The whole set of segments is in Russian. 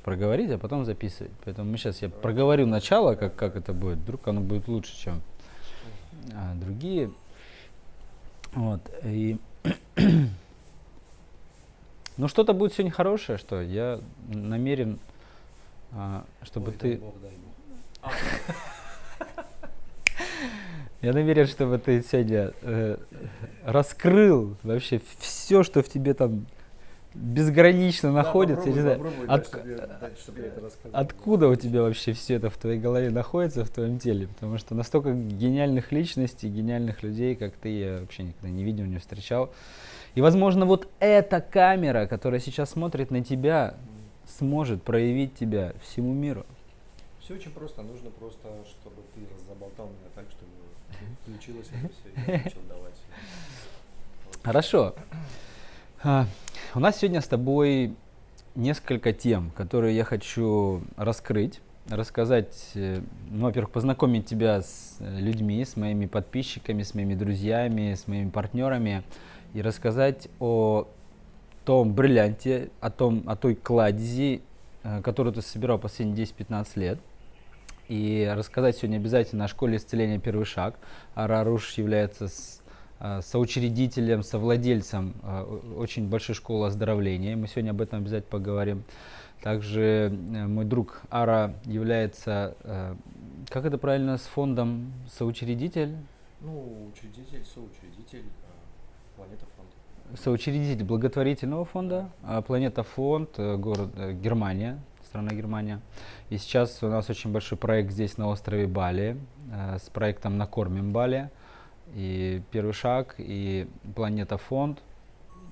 проговорить, а потом записывать. Поэтому мы сейчас я проговорю начало, как, как это будет. Вдруг оно будет лучше, чем а, другие. Вот. И ну что-то будет сегодня хорошее, что я намерен, а, чтобы Ой, ты... Бог, Бог. Я намерен, чтобы ты сегодня э, раскрыл вообще все, что в тебе там безгранично находится. Я не знаю, от- чтобы я это рассказал. Откуда у тебя вообще все это в твоей голове находится, в твоем теле? Потому что настолько гениальных личностей, гениальных людей, как ты, я вообще никогда не видел, не встречал. И, возможно, вот эта камера, которая сейчас смотрит на тебя, сможет проявить тебя всему миру. Все очень просто. Нужно просто, чтобы ты заболтал меня так, чтобы включилось это все, и я начал давать. Вот. Хорошо. У нас сегодня с тобой несколько тем, которые я хочу раскрыть, рассказать, э, ну, во-первых, познакомить тебя с э, людьми, с моими подписчиками, с моими друзьями, с моими партнерами и рассказать о том бриллианте, о, том, о той кладези, э, которую ты собирал последние 10-15 лет. И рассказать сегодня обязательно о школе исцеления «Первый шаг». Араруш является соучредителем, совладельцем о- очень большой школы оздоровления. Мы сегодня об этом обязательно поговорим. Также э, мой друг Ара является, э, как это правильно, с фондом соучредитель? Ну, учредитель, соучредитель, Планета фонд. Соучредитель благотворительного фонда Планета фонд, э, город э, Германия, страна Германия. И сейчас у нас очень большой проект здесь на острове Бали э, с проектом «Накормим Бали». И первый шаг, и Планета фонд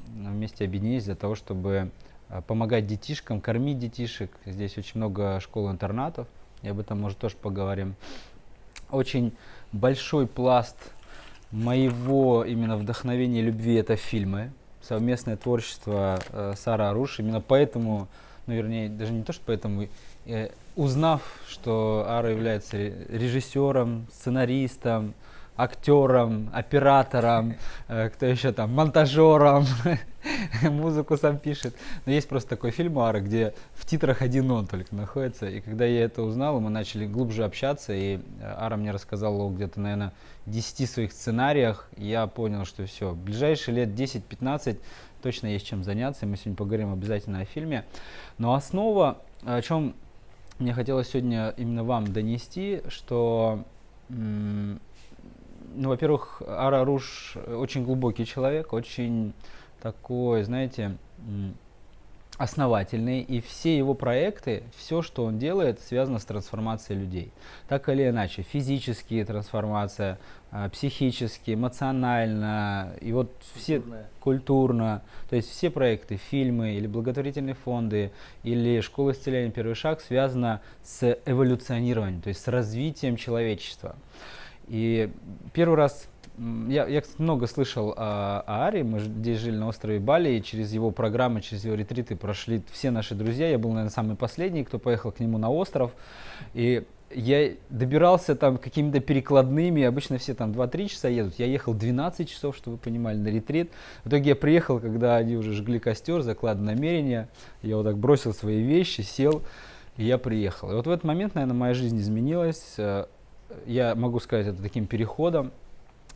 вместе объединились для того, чтобы э, помогать детишкам, кормить детишек. Здесь очень много школ-интернатов, и об этом, может, тоже поговорим. Очень большой пласт моего именно вдохновения и любви это фильмы, совместное творчество э, Сара Аруш. Именно поэтому, ну вернее, даже не то, что поэтому, э, узнав, что Ара является ре- режиссером, сценаристом, актером, оператором, э, кто еще там, монтажером, музыку сам пишет. Но есть просто такой фильм у Ары, где в титрах один он только находится. И когда я это узнал, мы начали глубже общаться, и э, Ара мне рассказала где-то, наверное, 10 своих сценариях. Я понял, что все, ближайшие лет 10-15 точно есть чем заняться. Мы сегодня поговорим обязательно о фильме. Но основа, о чем мне хотелось сегодня именно вам донести, что ну, во-первых, Ара Руш очень глубокий человек, очень такой, знаете, основательный, и все его проекты, все, что он делает, связано с трансформацией людей. Так или иначе, физические трансформация, а, психические, эмоционально, и вот все Культурная. культурно, то есть все проекты, фильмы или благотворительные фонды или школа исцеления первый шаг связано с эволюционированием, то есть с развитием человечества. И первый раз я, я кстати, много слышал о, о Аре, мы здесь жили на острове Бали, и через его программы, через его ретриты прошли все наши друзья. Я был, наверное, самый последний, кто поехал к нему на остров. И я добирался там какими-то перекладными, обычно все там 2-3 часа едут. Я ехал 12 часов, чтобы вы понимали, на ретрит. В итоге я приехал, когда они уже жгли костер, заклад намерения. Я вот так бросил свои вещи, сел, и я приехал. И вот в этот момент, наверное, моя жизнь изменилась. Я могу сказать это таким переходом.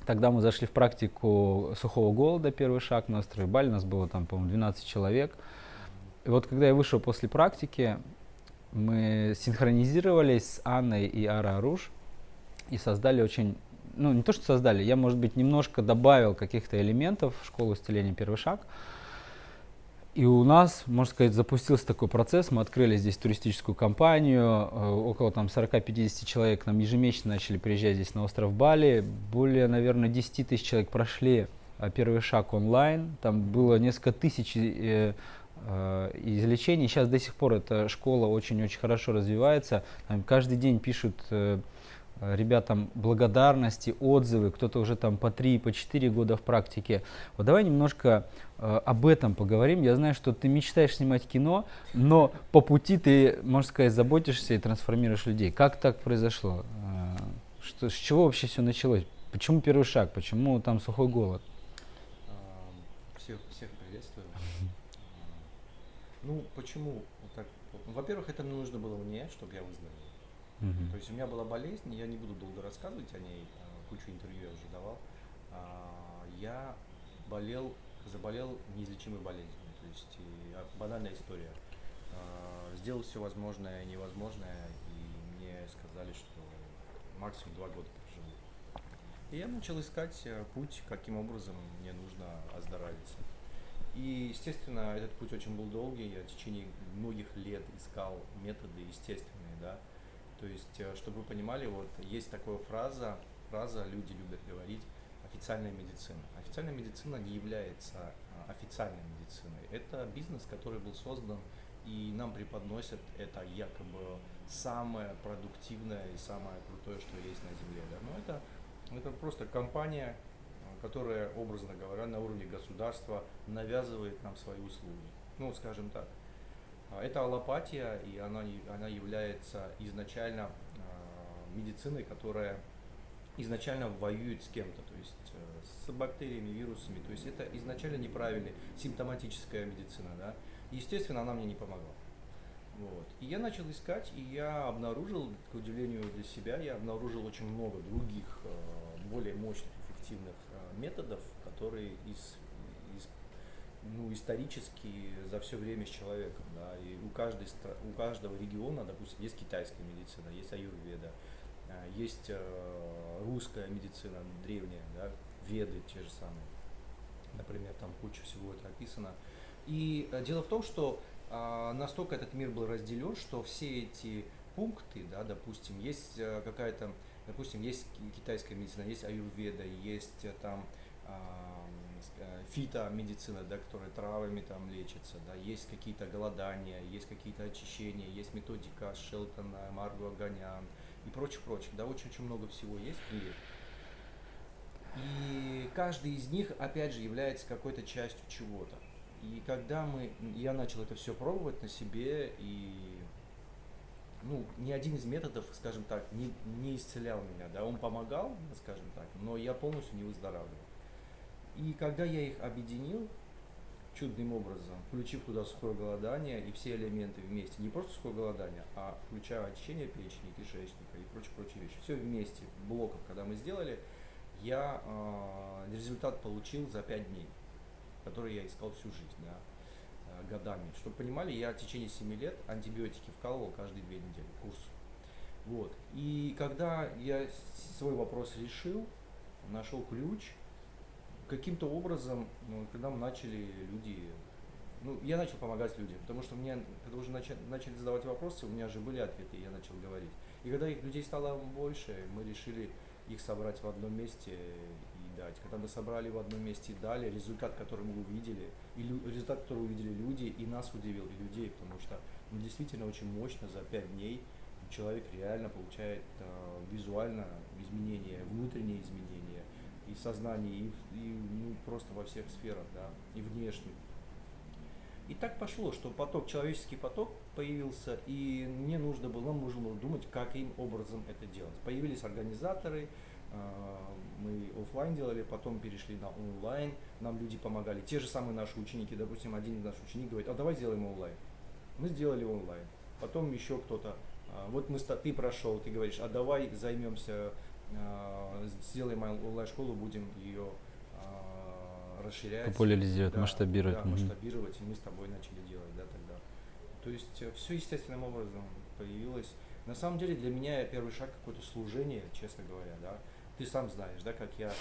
Тогда мы зашли в практику сухого голода, первый шаг на острове Бали. Нас было там, по-моему, 12 человек. И вот когда я вышел после практики, мы синхронизировались с Анной и Ара Аруш и создали очень, ну не то что создали, я, может быть, немножко добавил каких-то элементов в школу исцеления «Первый шаг». И у нас, можно сказать, запустился такой процесс. Мы открыли здесь туристическую компанию. э, Около там 40-50 человек нам ежемесячно начали приезжать здесь на остров Бали. Более, наверное, 10 тысяч человек прошли э, первый шаг онлайн. Там было несколько тысяч э, э, излечений. Сейчас до сих пор эта школа очень-очень хорошо развивается. Там каждый день пишут ребятам благодарности, отзывы. Кто-то уже там по 3, по 4 года в практике. Вот давай немножко об этом поговорим. Я знаю, что ты мечтаешь снимать кино, но по пути ты, можно сказать, заботишься и трансформируешь людей. Как так произошло? Э, Что, с чего вообще все началось? Почему первый шаг? Почему там сухой голод? А, Всех, всех приветствую. А, Ну, почему Во-первых, это нужно было мне, чтобы я выздоровел. Мгм. То есть у меня была болезнь, я не буду долго рассказывать о ней, кучу интервью я уже давал. А, Я болел, заболел неизлечимой болезнью. То есть и, а, банальная история. А, Сделал все возможное и невозможное, и мне сказали, что максимум два года проживу. И я начал искать э, путь, каким образом мне нужно оздоровиться. И, естественно, этот путь очень был долгий. Я в течение многих лет искал методы естественные, да. То есть, э, чтобы вы понимали, вот есть такая фраза, фраза люди любят говорить, официальная медицина. Официальная медицина не является а, официальной медициной. Это бизнес, который был создан, и нам преподносят это якобы самое продуктивное и самое крутое, что есть на Земле. Да? Но это, это просто компания, а, которая, образно говоря, на уровне государства навязывает нам свои услуги. Ну, скажем так. А, Это аллопатия, и она, она является изначально медициной, которая изначально воюет с кем-то, то есть э, с бактериями, вирусами. То есть это изначально неправильная симптоматическая медицина, да. Естественно, она мне не помогла. Вот. И я начал искать, и я обнаружил, к удивлению для себя, я обнаружил очень много других, э, более мощных, эффективных э, методов, которые из, из ну, исторически за все время с человеком, да, и у, каждой, у каждого региона, допустим, есть китайская медицина, есть аюрведа, есть э, русская медицина древняя, да, веды те же самые, например, там куча всего это описано. И э, дело в том, что настолько этот мир был разделен, что все эти пункты, да, допустим, есть э, какая-то, допустим, есть ки- китайская медицина, есть аюрведа, есть э, там э, фитомедицина, да, которая травами там лечится, да, есть какие-то голодания, есть какие-то очищения, есть методика Шелтона, Марго Аганян и прочих-прочих, да, очень-очень много всего есть в мире. И каждый из них, опять же, является какой-то частью чего-то. И когда мы, я начал это все пробовать на себе, и ну, ни один из методов, скажем так, не, не исцелял меня, да, он помогал, скажем так, но я полностью не выздоравливал. И когда я их объединил чудным образом, включив туда сухое голодание и все элементы вместе, не просто сухое голодание, а включая очищение печени, кишечника и прочие-прочие вещи, все вместе, блоком, когда мы сделали, я э, результат получил за 5 дней, который я искал всю жизнь, да, э, годами. Чтобы понимали, я в течение 7 лет антибиотики вкалывал каждые 2 недели, курс. Вот. И когда я свой вопрос решил, нашел ключ, каким-то образом, ну, когда мы начали люди, ну, я начал помогать людям, потому что мне, когда уже начали, начали задавать вопросы, у меня же были ответы, я начал говорить. И когда их людей стало больше, мы решили их собрать в одном месте и дать. Когда мы собрали в одном месте и дали, результат, который мы увидели, и результат, который увидели люди, и нас удивил, и людей, потому что ну, действительно очень мощно за 5 дней человек реально получает э, визуально изменения, внутренние изменения, и в сознании, и, и, ну, просто во всех сферах, да, и внешних. И так пошло, что поток, человеческий поток появился, и мне нужно было, нам нужно было думать, каким образом это делать. Появились организаторы, э, мы оффлайн делали, потом перешли на онлайн, нам люди помогали. Те же самые наши ученики, допустим, один из наших учеников говорит, а давай сделаем онлайн. Мы сделали онлайн. Потом еще кто-то, а, вот мы, ты прошел, ты говоришь, а давай займемся, а, сделаем онлайн-школу, будем ее а, расширять. Популяризировать, Да, масштабировать. Да, масштабировать, и мы с тобой начали делать, да, тогда. То есть все естественным образом появилось. На самом деле для меня первый шаг какое-то служение, честно говоря, да. Ты сам знаешь, да, как я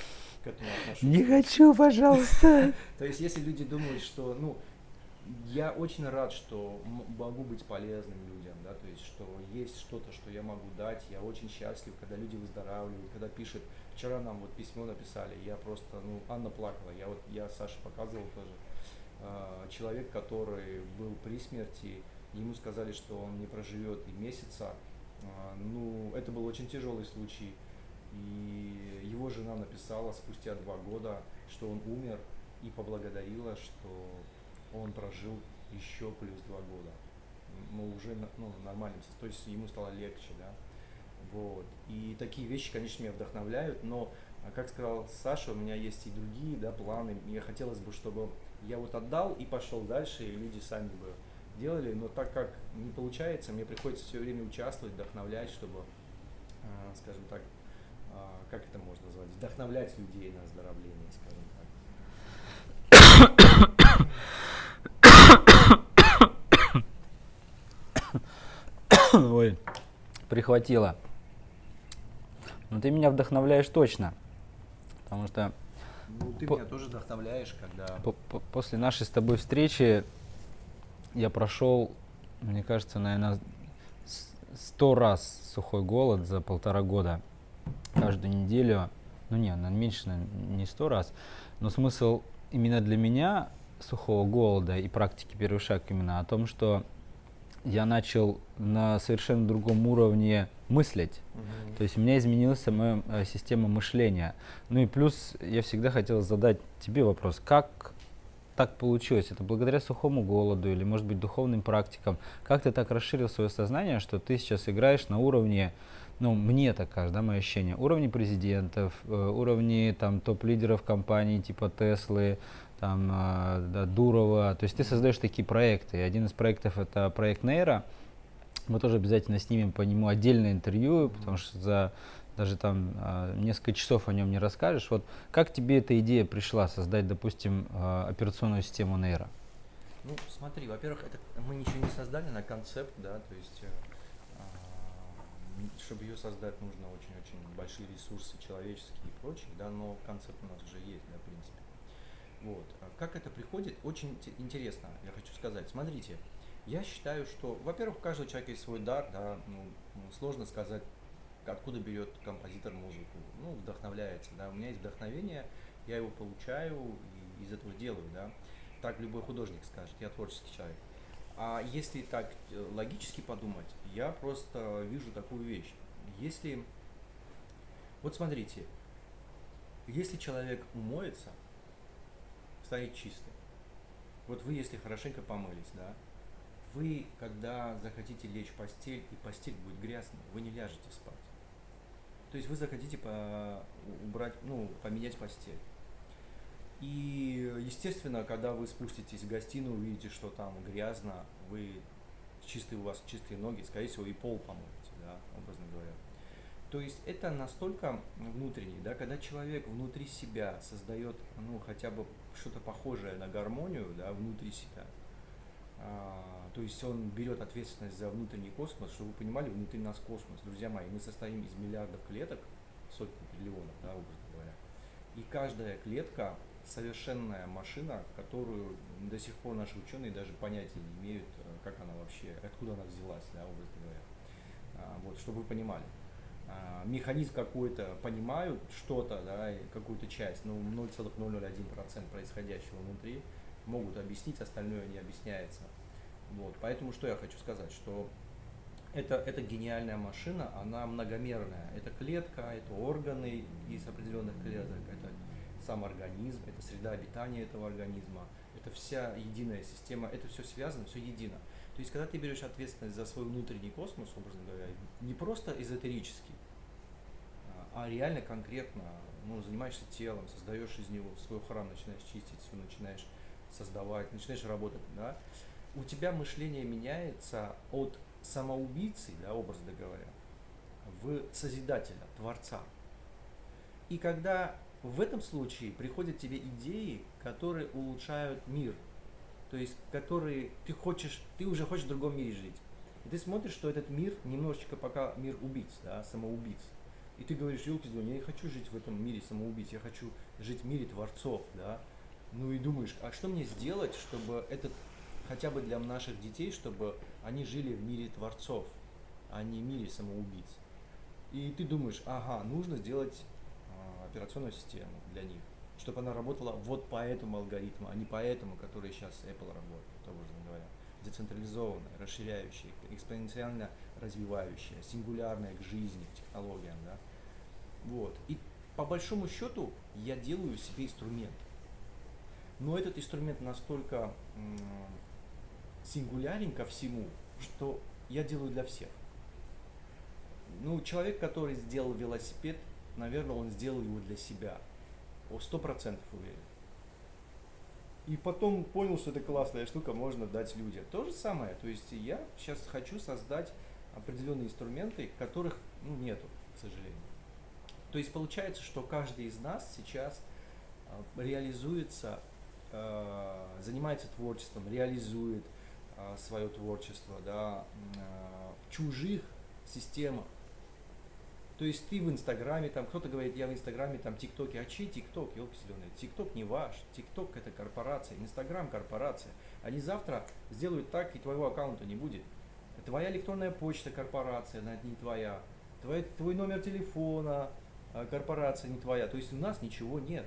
к этому отношусь. Не хочу, пожалуйста. То есть, если люди думают, что, ну, я очень рад, что могу быть полезным людям, да, то есть, что есть что-то, что я могу дать, я очень счастлив, когда люди выздоравливают, когда пишут, вчера нам вот письмо написали, я просто, ну, Анна плакала, я вот, я Саше показывал тоже, А, человек, который был при смерти, ему сказали, что он не проживет и месяца, А, ну, это был очень тяжелый случай, и его жена написала спустя два года, что он умер, и поблагодарила, что он прожил еще плюс два года. Ну, уже ну, нормально, то есть ему стало легче, да. Вот. И такие вещи, конечно, меня вдохновляют, но, а, как сказал Саша, у меня есть и другие да, планы. Мне хотелось бы, чтобы я вот отдал и пошел дальше, и люди сами бы делали, но так как не получается, мне приходится все время участвовать, вдохновлять, чтобы, э, скажем так, э, как это можно назвать, вдохновлять людей на оздоровление, скажем так. Ой, прихватило. Но ты меня вдохновляешь точно. Потому что... Ну, ты по- меня тоже вдохновляешь, когда... По- по- после нашей с тобой встречи я прошел, мне кажется, наверное, сто раз сухой голод за полтора года. Каждую неделю. Ну не, меньше, не сто раз. Но смысл именно для меня сухого голода и практики первый шаг именно о том, что я начал на совершенно другом уровне мыслить. Uh-huh. То есть у меня изменилась моя э, система мышления. Ну и плюс я всегда хотел задать тебе вопрос, как так получилось? Это благодаря сухому голоду или, может быть, духовным практикам? Как ты так расширил свое сознание, что ты сейчас играешь на уровне, ну, мне так кажется, да, мое ощущение, уровне президентов, э, уровне там топ-лидеров компаний типа Теслы, там, да, Дурова. То есть ты создаешь такие проекты. Один из проектов это проект Нейра. Мы тоже обязательно снимем по нему отдельное интервью, потому что за даже там э, несколько часов о нем не расскажешь. Вот как тебе эта идея пришла создать, допустим, э, операционную систему Нейра? Ну, смотри, во-первых, это мы ничего не создали на концепт, да, то есть э, чтобы ее создать, нужно очень-очень большие ресурсы человеческие и прочие, да, но концепт у нас уже есть, да, в принципе. Вот. А как это приходит, очень интересно, я хочу сказать. Смотрите, я считаю, что, во-первых, у каждого человека есть свой дар, да, ну, сложно сказать, откуда берет композитор музыку. Ну, вдохновляется, да. У меня есть вдохновение, я его получаю и из этого делаю, да. Так любой художник скажет, я творческий человек. А если так э, логически подумать, я просто вижу такую вещь. Если, вот смотрите, если человек умоется, станет чистым. Вот вы, если хорошенько помылись, да, вы, когда захотите лечь в постель, и постель будет грязной, вы не ляжете спать. То есть вы захотите по, убрать, ну, поменять постель. И, естественно, когда вы спуститесь в гостиную, увидите, что там грязно, вы чистые у вас чистые ноги, скорее всего, и пол помоете, да, образно говоря. То есть это настолько внутренний, да, когда человек внутри себя создает, ну, хотя бы что-то похожее на гармонию, да, внутри себя. А, то есть он берет ответственность за внутренний космос, чтобы вы понимали, внутри нас космос, друзья мои, мы состоим из миллиардов клеток, сотни триллионов, да, образно говоря. И каждая клетка совершенная машина, которую до сих пор наши ученые даже понятия не имеют, э, как она вообще, откуда она взялась, да, образно говоря. А, вот, чтобы вы понимали. А, механизм какой-то понимают, что-то, да, какую-то часть, но 0,001% происходящего внутри могут объяснить, остальное не объясняется. Вот, поэтому что я хочу сказать, что это, это гениальная машина, она многомерная. Это клетка, это органы из определенных клеток, это сам организм, это среда обитания этого организма, это вся единая система, это все связано, все едино. То есть, когда ты берешь ответственность за свой внутренний космос, образно говоря, не просто эзотерически, а, а реально конкретно ну, занимаешься телом, создаешь из него свой храм, начинаешь чистить, все начинаешь создавать, начинаешь работать, да, у тебя мышление меняется от самоубийцы, да, образно говоря, в созидателя, творца. И когда в этом случае приходят тебе идеи, которые улучшают мир, то есть которые ты хочешь, ты уже хочешь в другом мире жить. И ты смотришь, что этот мир немножечко пока мир убийц, да, самоубийц. И ты говоришь, елки я не хочу жить в этом мире самоубийц, я хочу жить в мире творцов, да. Ну и думаешь, а что мне сделать, чтобы этот, хотя бы для наших детей, чтобы они жили в мире творцов, а не в мире самоубийц. И ты думаешь, ага, нужно сделать а, операционную систему для них чтобы она работала вот по этому алгоритму, а не по этому, который сейчас Apple работает, образно говоря. Децентрализованная, расширяющая, экспоненциально развивающая, сингулярная к жизни, к технологиям. Да? Вот. И по большому счету я делаю себе инструмент. Но этот инструмент настолько сингулярен ко всему, что я делаю для всех. Ну, человек, который сделал велосипед, наверное, он сделал его для себя – сто процентов уверен. и потом понял, что это классная штука, можно дать людям. То же самое, то есть я сейчас хочу создать определенные инструменты, которых ну, нету, к сожалению. То есть получается, что каждый из нас сейчас э, реализуется, э, занимается творчеством, реализует э, свое творчество да, в чужих системах. То есть ты в Инстаграме, там кто-то говорит, я в Инстаграме, там ТикТоке, а чей ТикТок, елки зеленые, ТикТок не ваш, ТикТок это корпорация, Инстаграм корпорация. Они завтра сделают так, и твоего аккаунта не будет. Твоя электронная почта корпорация, она не твоя. Твой, твой номер телефона а, корпорация не твоя. То есть у нас ничего нет.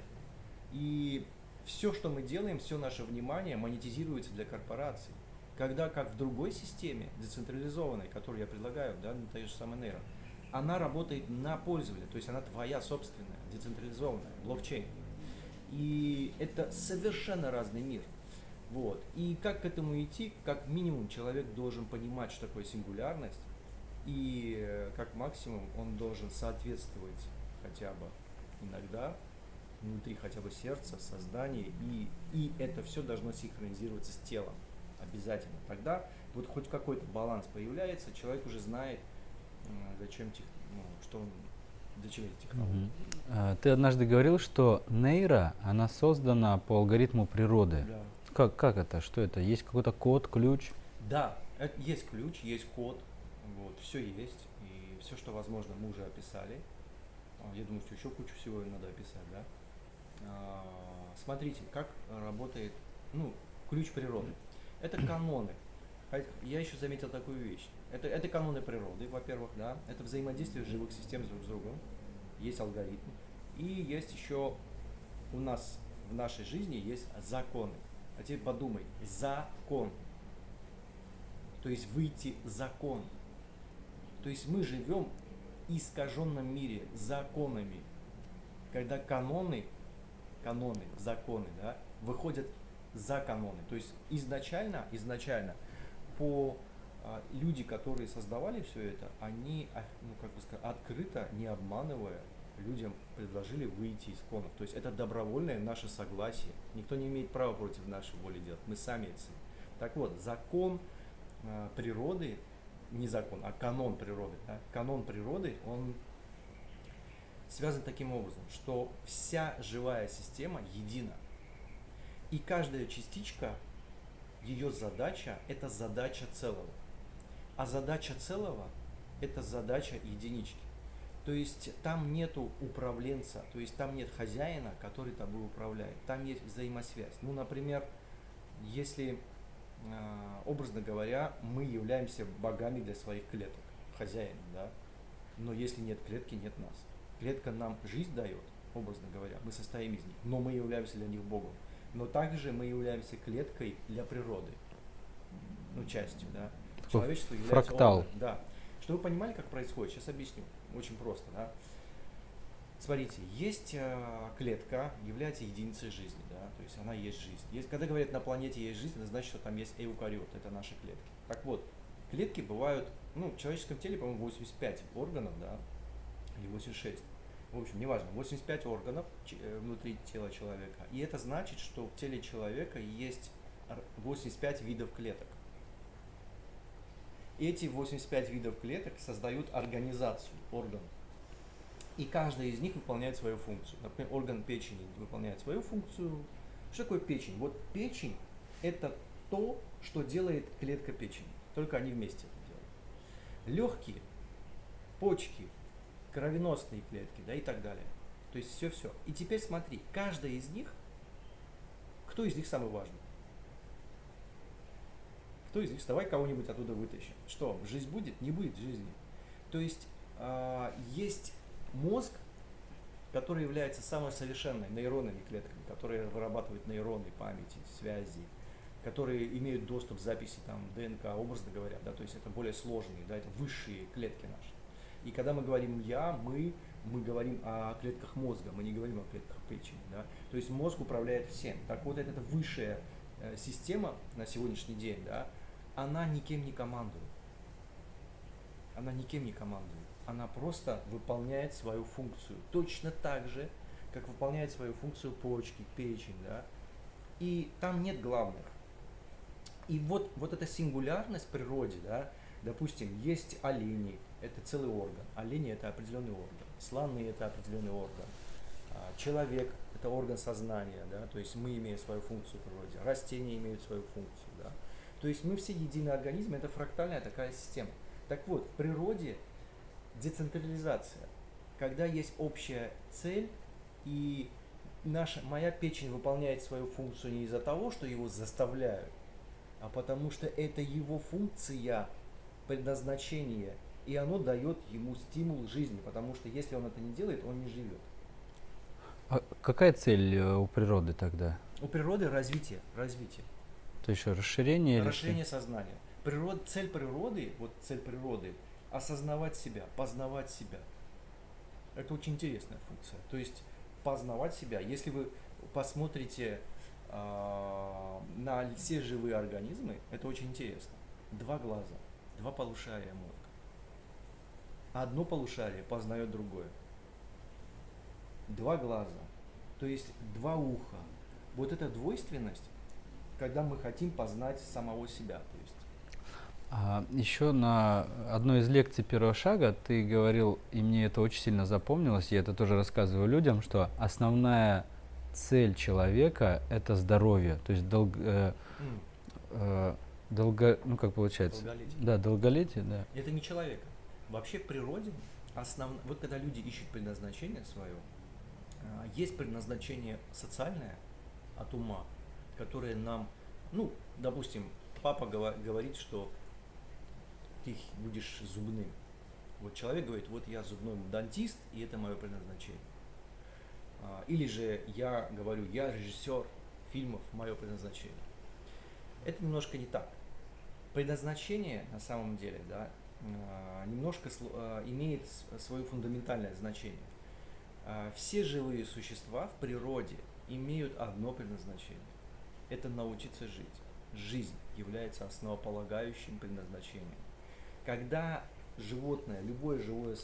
И все, что мы делаем, все наше внимание монетизируется для корпораций. Когда как в другой системе, децентрализованной, которую я предлагаю, да, на той же самой нейро, она работает на пользователя, то есть она твоя собственная, децентрализованная, блокчейн. И это совершенно разный мир. Вот. И как к этому идти? Как минимум человек должен понимать, что такое сингулярность, и э, как максимум он должен соответствовать хотя бы иногда внутри хотя бы сердца, создания, и, и это все должно синхронизироваться с телом обязательно. Тогда вот хоть какой-то баланс появляется, человек уже знает, зачем тех, ну, что он, зачем эти технологии. Угу. Ты однажды говорил, что нейро, она создана по алгоритму природы. Да. Как, как это? Что это? Есть какой-то код, ключ? Да, это, есть ключ, есть код, вот, все есть, и все, что возможно, мы уже описали. А, я думаю, что еще кучу всего надо описать, да. А, смотрите, как работает, ну, ключ природы. Это каноны. А я еще заметил такую вещь. Это, это каноны природы, во-первых, да. Это взаимодействие живых систем друг с другом. Есть алгоритм. И есть еще у нас в нашей жизни есть законы. А теперь подумай, закон. То есть выйти закон. То есть мы живем в искаженном мире законами. Когда каноны, каноны, законы, да, выходят за каноны. То есть изначально, изначально по люди, которые создавали все это, они, а, ну как бы сказать, открыто, не обманывая, людям предложили выйти из конов. То есть это добровольное наше согласие. Никто не имеет права против нашей воли делать. Мы сами это. Так вот, закон э, природы, не закон, а канон природы. Да? Канон природы, он связан таким образом, что вся живая система едина. И каждая частичка, ее задача – это задача целого. А задача целого – это задача единички. То есть там нету управленца, то есть там нет хозяина, который тобой управляет. Там есть взаимосвязь. Ну, например, если, а, образно говоря, мы являемся богами для своих клеток, хозяином, да, но если нет клетки, нет нас. Клетка нам жизнь дает, образно говоря, мы состоим из них, но мы являемся для них Богом. Но также мы являемся клеткой для природы, ну, частью, да. Человечество является фрактал. Органом, да. Чтобы вы понимали, как происходит, сейчас объясню. Очень просто, да. Смотрите, есть э, клетка, является единицей жизни, да, то есть она есть жизнь. Есть, когда говорят на планете есть жизнь, это значит, что там есть эукариот, это наши клетки. Так вот, клетки бывают, ну, в человеческом теле, по-моему, 85 органов, да, или 86. В общем, неважно, 85 органов э, внутри тела человека. И это значит, что в теле человека есть 85 видов клеток. Эти 85 видов клеток создают организацию, орган. И каждая из них выполняет свою функцию. Например, орган печени выполняет свою функцию. Что такое печень? Вот печень – это то, что делает клетка печени. Только они вместе это делают. Легкие, почки, кровеносные клетки, да, и так далее. То есть все-все. И теперь смотри, каждая из них, кто из них самый важный? Кто из них? Давай кого-нибудь оттуда вытащим. Что, жизнь будет? Не будет жизни. То есть э, есть мозг, который является самой совершенной нейронными клетками, которые вырабатывают нейроны, памяти, связи, которые имеют доступ к записи там, ДНК, образно говоря, да, то есть это более сложные, да, это высшие клетки наши. И когда мы говорим «я», мы, мы говорим о клетках мозга, мы не говорим о клетках печени. Да? То есть мозг управляет всем. Так вот, это высшая э, система на сегодняшний день, да, она никем не командует. Она никем не командует. Она просто выполняет свою функцию. Точно так же, как выполняет свою функцию почки, печень. Да? и там нет главных. И вот, вот эта сингулярность в природе, да, допустим, есть олени, это целый орган, олени это определенный орган, слоны это определенный орган, а, человек это орган сознания, да, то есть мы имеем свою функцию в природе, растения имеют свою функцию, да. То есть мы все единый организм, это фрактальная такая система. Так вот, в природе децентрализация, когда есть общая цель и наша, моя печень выполняет свою функцию не из-за того, что его заставляют, а потому что это его функция, предназначение, и оно дает ему стимул жизни, потому что если он это не делает, он не живет. А какая цель э, у природы тогда? У природы развитие, развитие. То есть расширение? Расширение или... сознания. Природ, цель природы, вот цель природы, осознавать себя, познавать себя. Это очень интересная функция. То есть познавать себя. Если вы посмотрите э, на все живые организмы, это очень интересно. Два глаза, два полушария мозга. Одно полушарие познает другое. Два глаза, то есть два уха. Вот эта двойственность, когда мы хотим познать самого себя. То есть а, еще на одной из лекций первого шага ты говорил, и мне это очень сильно запомнилось, я это тоже рассказываю людям, что основная цель человека это здоровье, то есть долг, э, э, долго, ну как получается, долголетие. да, долголетие, да. Это не человека. Вообще в природе основ... вот когда люди ищут предназначение свое, э, есть предназначение социальное от ума, которое нам, ну, допустим, папа говорит, что ты будешь зубным. Вот человек говорит, вот я зубной дантист, и это мое предназначение. А, или же я говорю, я режиссер фильмов, мое предназначение. Это немножко не так. Предназначение на самом деле да, а, немножко а, имеет свое фундаментальное значение. Все живые существа в природе имеют одно предназначение. Это научиться жить. Жизнь является основополагающим предназначением. Когда животное, любое живое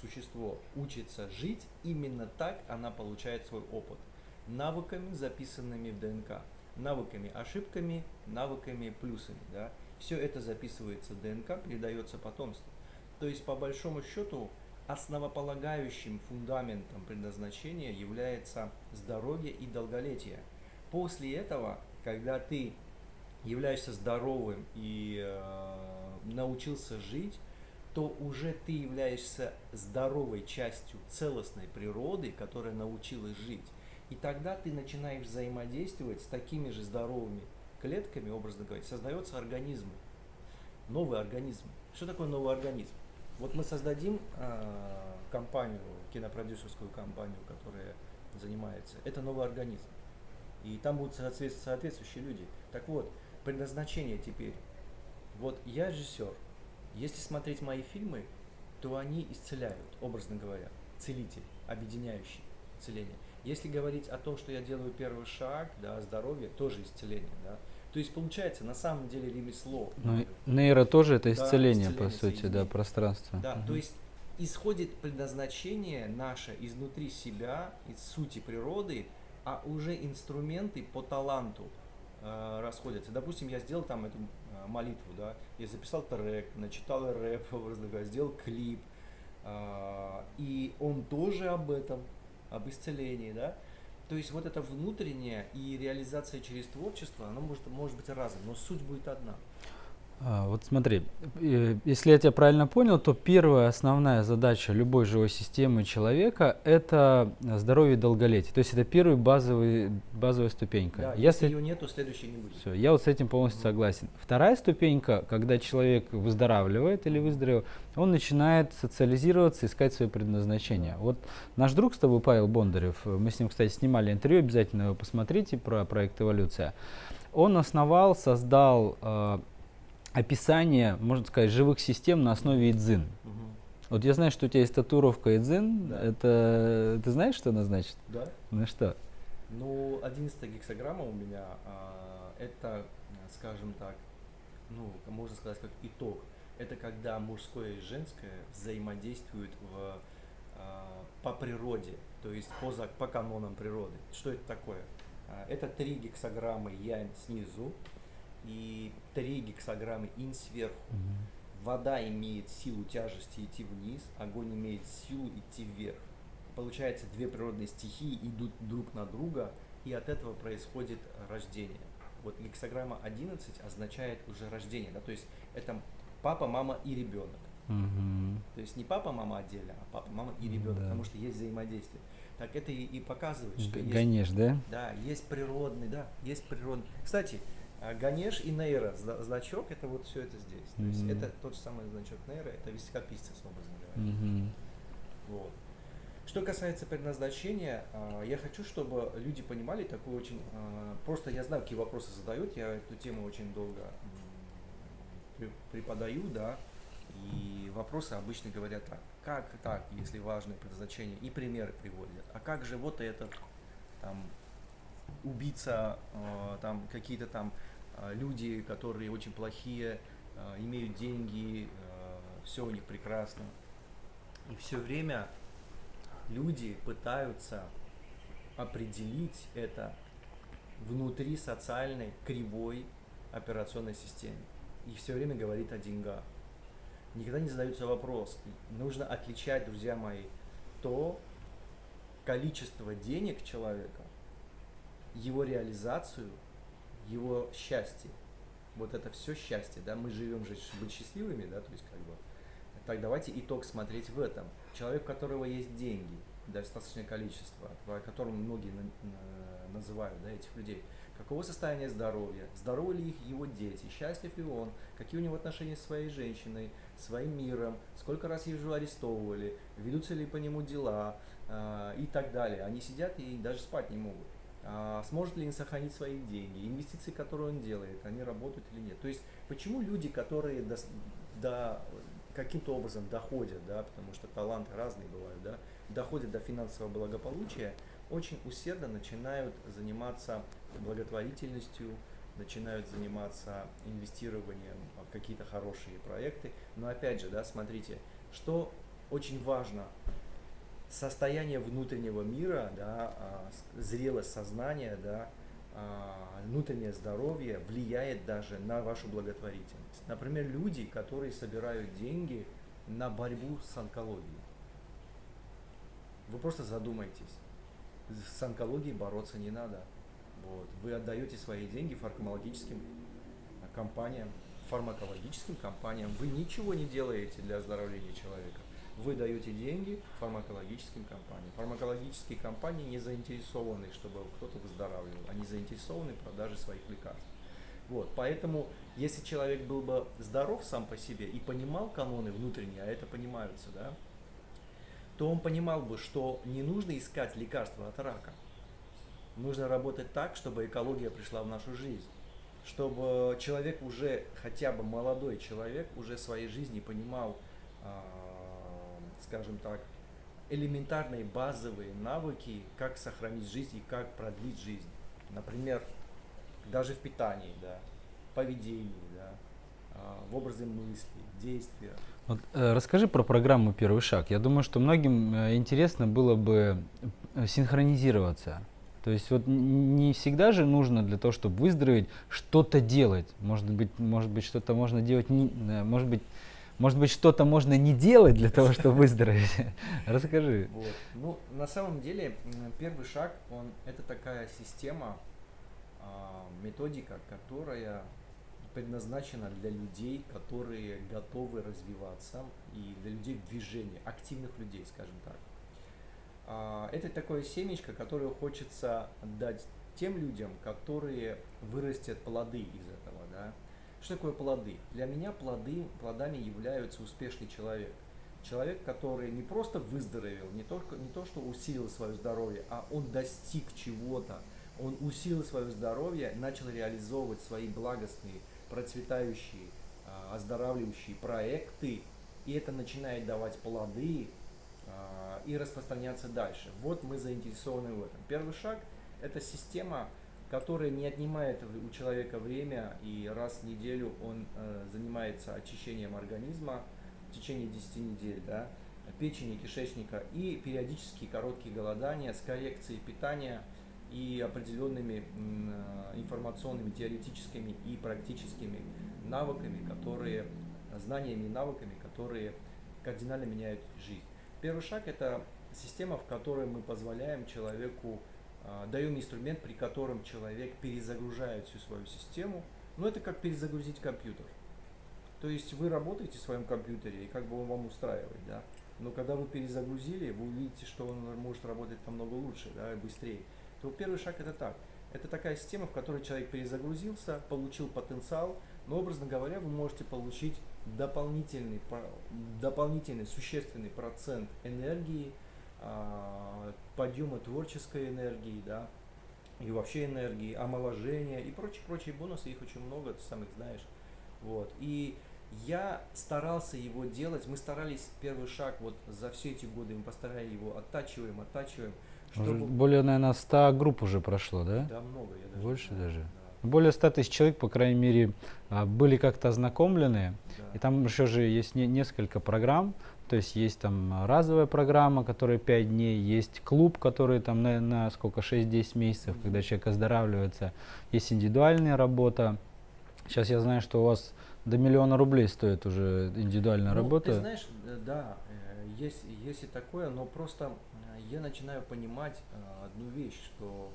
существо учится жить, именно так она получает свой опыт. Навыками, записанными в ДНК. Навыками, ошибками, навыками, плюсами. Да? Все это записывается в ДНК, передается потомству. То есть, по большому счету, основополагающим фундаментом предназначения является здоровье и долголетие. После этого, когда ты являешься здоровым и э, научился жить, то уже ты являешься здоровой частью целостной природы, которая научилась жить. И тогда ты начинаешь взаимодействовать с такими же здоровыми клетками, образно говоря, создается организм, новый организм. Что такое новый организм? Вот мы создадим э, компанию, кинопродюсерскую компанию, которая занимается. Это новый организм. И там будут соответствующие люди. Так вот, предназначение теперь вот я режиссер. Если смотреть мои фильмы, то они исцеляют, образно говоря. Целитель, объединяющий целение. Если говорить о том, что я делаю первый шаг, да, здоровье, тоже исцеление, да. То есть получается на самом деле ремесло. Ну, нейро тоже это исцеление, да, исцеление по сути, да, пространство. Да, угу. то есть исходит предназначение наше изнутри себя, из сути природы, а уже инструменты по таланту э, расходятся. Допустим, я сделал там эту Э, молитву, да, я записал трек, начитал рэп, образно сделал клип, а, и он тоже об этом, об исцелении, да, то есть вот это внутреннее и реализация через творчество, оно может, может быть разным, но суть будет одна. А, вот смотри, если я тебя правильно понял, то первая основная задача любой живой системы человека – это здоровье и долголетие. То есть это первая базовый, базовая ступенька. Да, если, если ее нет, то следующей не будет. Все, я вот с этим полностью mm-hmm. согласен. Вторая ступенька, когда человек выздоравливает или выздоровел, он начинает социализироваться, искать свое предназначение. Вот наш друг с тобой, Павел Бондарев, мы с ним, кстати, снимали интервью, обязательно его посмотрите про проект «Эволюция». Он основал, создал э, описание, можно сказать, живых систем на основе идзин. Угу. Вот я знаю, что у тебя есть татуировка идзин. Да. Это ты знаешь, что она значит? Да. Ну что? Ну, 11 гексограмма у меня а, это, скажем так, ну, можно сказать, как итог. Это когда мужское и женское взаимодействуют в, а, по природе, то есть по, по канонам природы. Что это такое? А, это 3 гексограммы янь снизу и 3 гексограммы инь сверху. Мгм. Вода имеет силу тяжести идти вниз, огонь имеет силу идти вверх. Получается, две природные стихии идут друг на друга, и от этого происходит рождение. Вот гексограмма 11 означает уже рождение, да, то есть это папа, мама и ребенок. Мгм. То есть не папа, мама отдельно, а папа, мама и ребенок, Да. потому что есть взаимодействие. Так это и, и показывает, что Г- есть, Ганеш, да? да, есть природный, да, есть природный. Кстати, Ганеш и Нейра, зна- значок, это вот все это здесь. То есть это тот же самый значок Нейра, это високописец, образно говоря. Мгм. Вот. Что касается предназначения, а, я хочу, чтобы люди понимали такую очень... а, Просто я знаю, какие вопросы задают, я эту тему очень долго преподаю, да, и вопросы обычно говорят так, как так, если важное предназначение, и примеры приводят, а как же вот этот, там, убийца, а, там, какие-то там а, люди, которые очень плохие, а, имеют деньги, все у них прекрасно, и все время люди пытаются определить это внутри социальной кривой операционной системы. И все время говорит о деньгах. Никогда не задается вопрос. Нужно отличать, друзья мои, то количество денег человека, его реализацию, его счастье. Вот это все счастье, да, мы живем же быть счастливыми, да, то есть как бы. Так давайте итог смотреть в этом. Человек, у которого есть деньги, достаточное количество, о котором многие на- на- называют, да, этих людей. Каково состояние здоровья? Здоровы ли их его дети? Счастлив ли он? Какие у него отношения с своей женщиной, своим миром? Сколько раз его арестовывали? Ведутся ли по нему дела? а, и так далее. Они сидят и даже спать не могут. А, сможет ли он сохранить свои деньги? Инвестиции, которые он делает, они работают или нет? То есть, почему люди, которые до, до- каким-то образом доходят, да, потому что таланты разные бывают, да, доходят до финансового благополучия, очень усердно начинают заниматься благотворительностью, начинают заниматься инвестированием в какие-то хорошие проекты. Но опять же, да, смотрите, что очень важно, состояние внутреннего мира, да, а, зрелость сознания, да, а, внутреннее здоровье влияет даже на вашу благотворительность. Например, люди, которые собирают деньги на борьбу с онкологией. Вы просто задумайтесь. С онкологией бороться не надо. Вот. Вы отдаете свои деньги фармакологическим компаниям, фармакологическим компаниям. Вы ничего не делаете для оздоровления человека. Вы даете деньги фармакологическим компаниям. Фармакологические компании не заинтересованы, чтобы кто-то выздоравливал. Они заинтересованы в продаже своих лекарств. Вот, поэтому, если человек был бы здоров сам по себе и понимал каноны внутренние, а это понимаются, да, то он понимал бы, что не нужно искать лекарства от рака. Нужно работать так, чтобы экология пришла в нашу жизнь. Чтобы человек уже, хотя бы молодой человек, уже своей жизни понимал, а, скажем так, элементарные базовые навыки, как сохранить жизнь и как продлить жизнь. Например, даже в питании, да, поведении, да, а, в образе мысли, действия. Вот, э, расскажи про программу «Первый шаг». Я думаю, что многим э, интересно было бы э, синхронизироваться. То есть вот не всегда же нужно для того, чтобы выздороветь, что-то делать. Может быть, может быть что-то можно делать, не, может быть, может быть что-то можно не делать для того, чтобы выздороветь. Расскажи. Вот. Ну, на самом деле, первый шаг, он, это такая система, а, методика, которая предназначена для людей, которые готовы развиваться, и для людей в движении, активных людей, скажем так. А, Это такое семечко, которое хочется дать тем людям, которые вырастят плоды из этого. Да? Что такое плоды? Для меня плоды, плодами являются успешный человек. Человек, который не просто выздоровел, не только не то, что усилил свое здоровье, а он достиг чего-то. Он усилил свое здоровье, начал реализовывать свои благостные, процветающие, а, оздоравливающие проекты, и это начинает давать плоды а, и распространяться дальше. Вот мы заинтересованы в этом. Первый шаг – это система, которая не отнимает у человека время, и раз в неделю он э, занимается очищением организма в течение 10 недель, да, печени, кишечника, и периодические короткие голодания с коррекцией питания и определенными э, информационными, теоретическими и практическими навыками, которые, знаниями и навыками, которые кардинально меняют жизнь. Первый шаг – это система, в которой мы позволяем человеку, даем инструмент, при котором человек перезагружает всю свою систему. Но это как перезагрузить компьютер. То есть вы работаете в своем компьютере, и как бы он вам устраивает, да. Но когда вы перезагрузили, вы увидите, что он может работать намного лучше, да, и быстрее. То первый шаг это так. Это такая система, в которой человек перезагрузился, получил потенциал, но, образно говоря, вы можете получить дополнительный, дополнительный существенный процент энергии, а, подъема творческой энергии, да, и вообще энергии, омоложения и прочие-прочие бонусы, их очень много, ты сам их знаешь. Вот. И я старался его делать, мы старались первый шаг вот за все эти годы, мы постарались его оттачиваем, оттачиваем. Чтобы... Более, наверное, 100 групп уже прошло, да? Да, много. Я даже Больше даже? Да. Более 100 тысяч человек, по крайней мере, а, были как-то ознакомлены. Да. И там еще же есть не, несколько программ. То есть есть там разовая программа, которая 5 дней, есть клуб, который там на, на сколько, 6-10 месяцев, когда человек оздоравливается. Есть индивидуальная работа. Сейчас я знаю, что у вас до миллиона рублей стоит уже индивидуальная ну, работа. Ты знаешь, э, да, э, есть, есть и такое, но просто э, я начинаю понимать одну вещь, что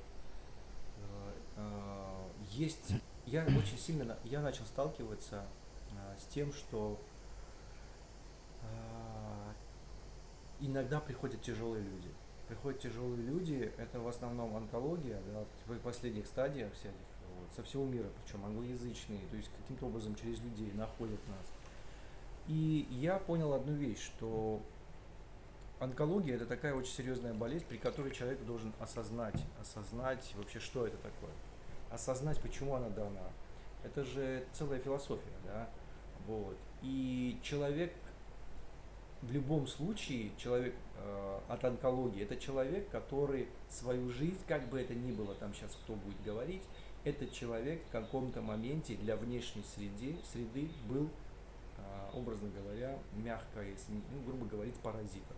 есть, я очень сильно, я начал сталкиваться с тем, что иногда приходят тяжелые люди. Приходят тяжелые люди, это в основном онкология, да, в последних стадиях всяких со всего мира, причем англоязычные, то есть каким-то образом через людей находят нас. И я понял одну вещь, что онкология это такая очень серьезная болезнь, при которой человек должен осознать, осознать вообще, что это такое, осознать, почему она дана. Это же целая философия, да, вот. И человек в любом случае, человек э, от онкологии, это человек, который свою жизнь, как бы это ни было, там сейчас кто будет говорить, этот человек в каком-то моменте для внешней среды, среды был, а, образно говоря, мягко, если, ну, грубо говорить, паразитом.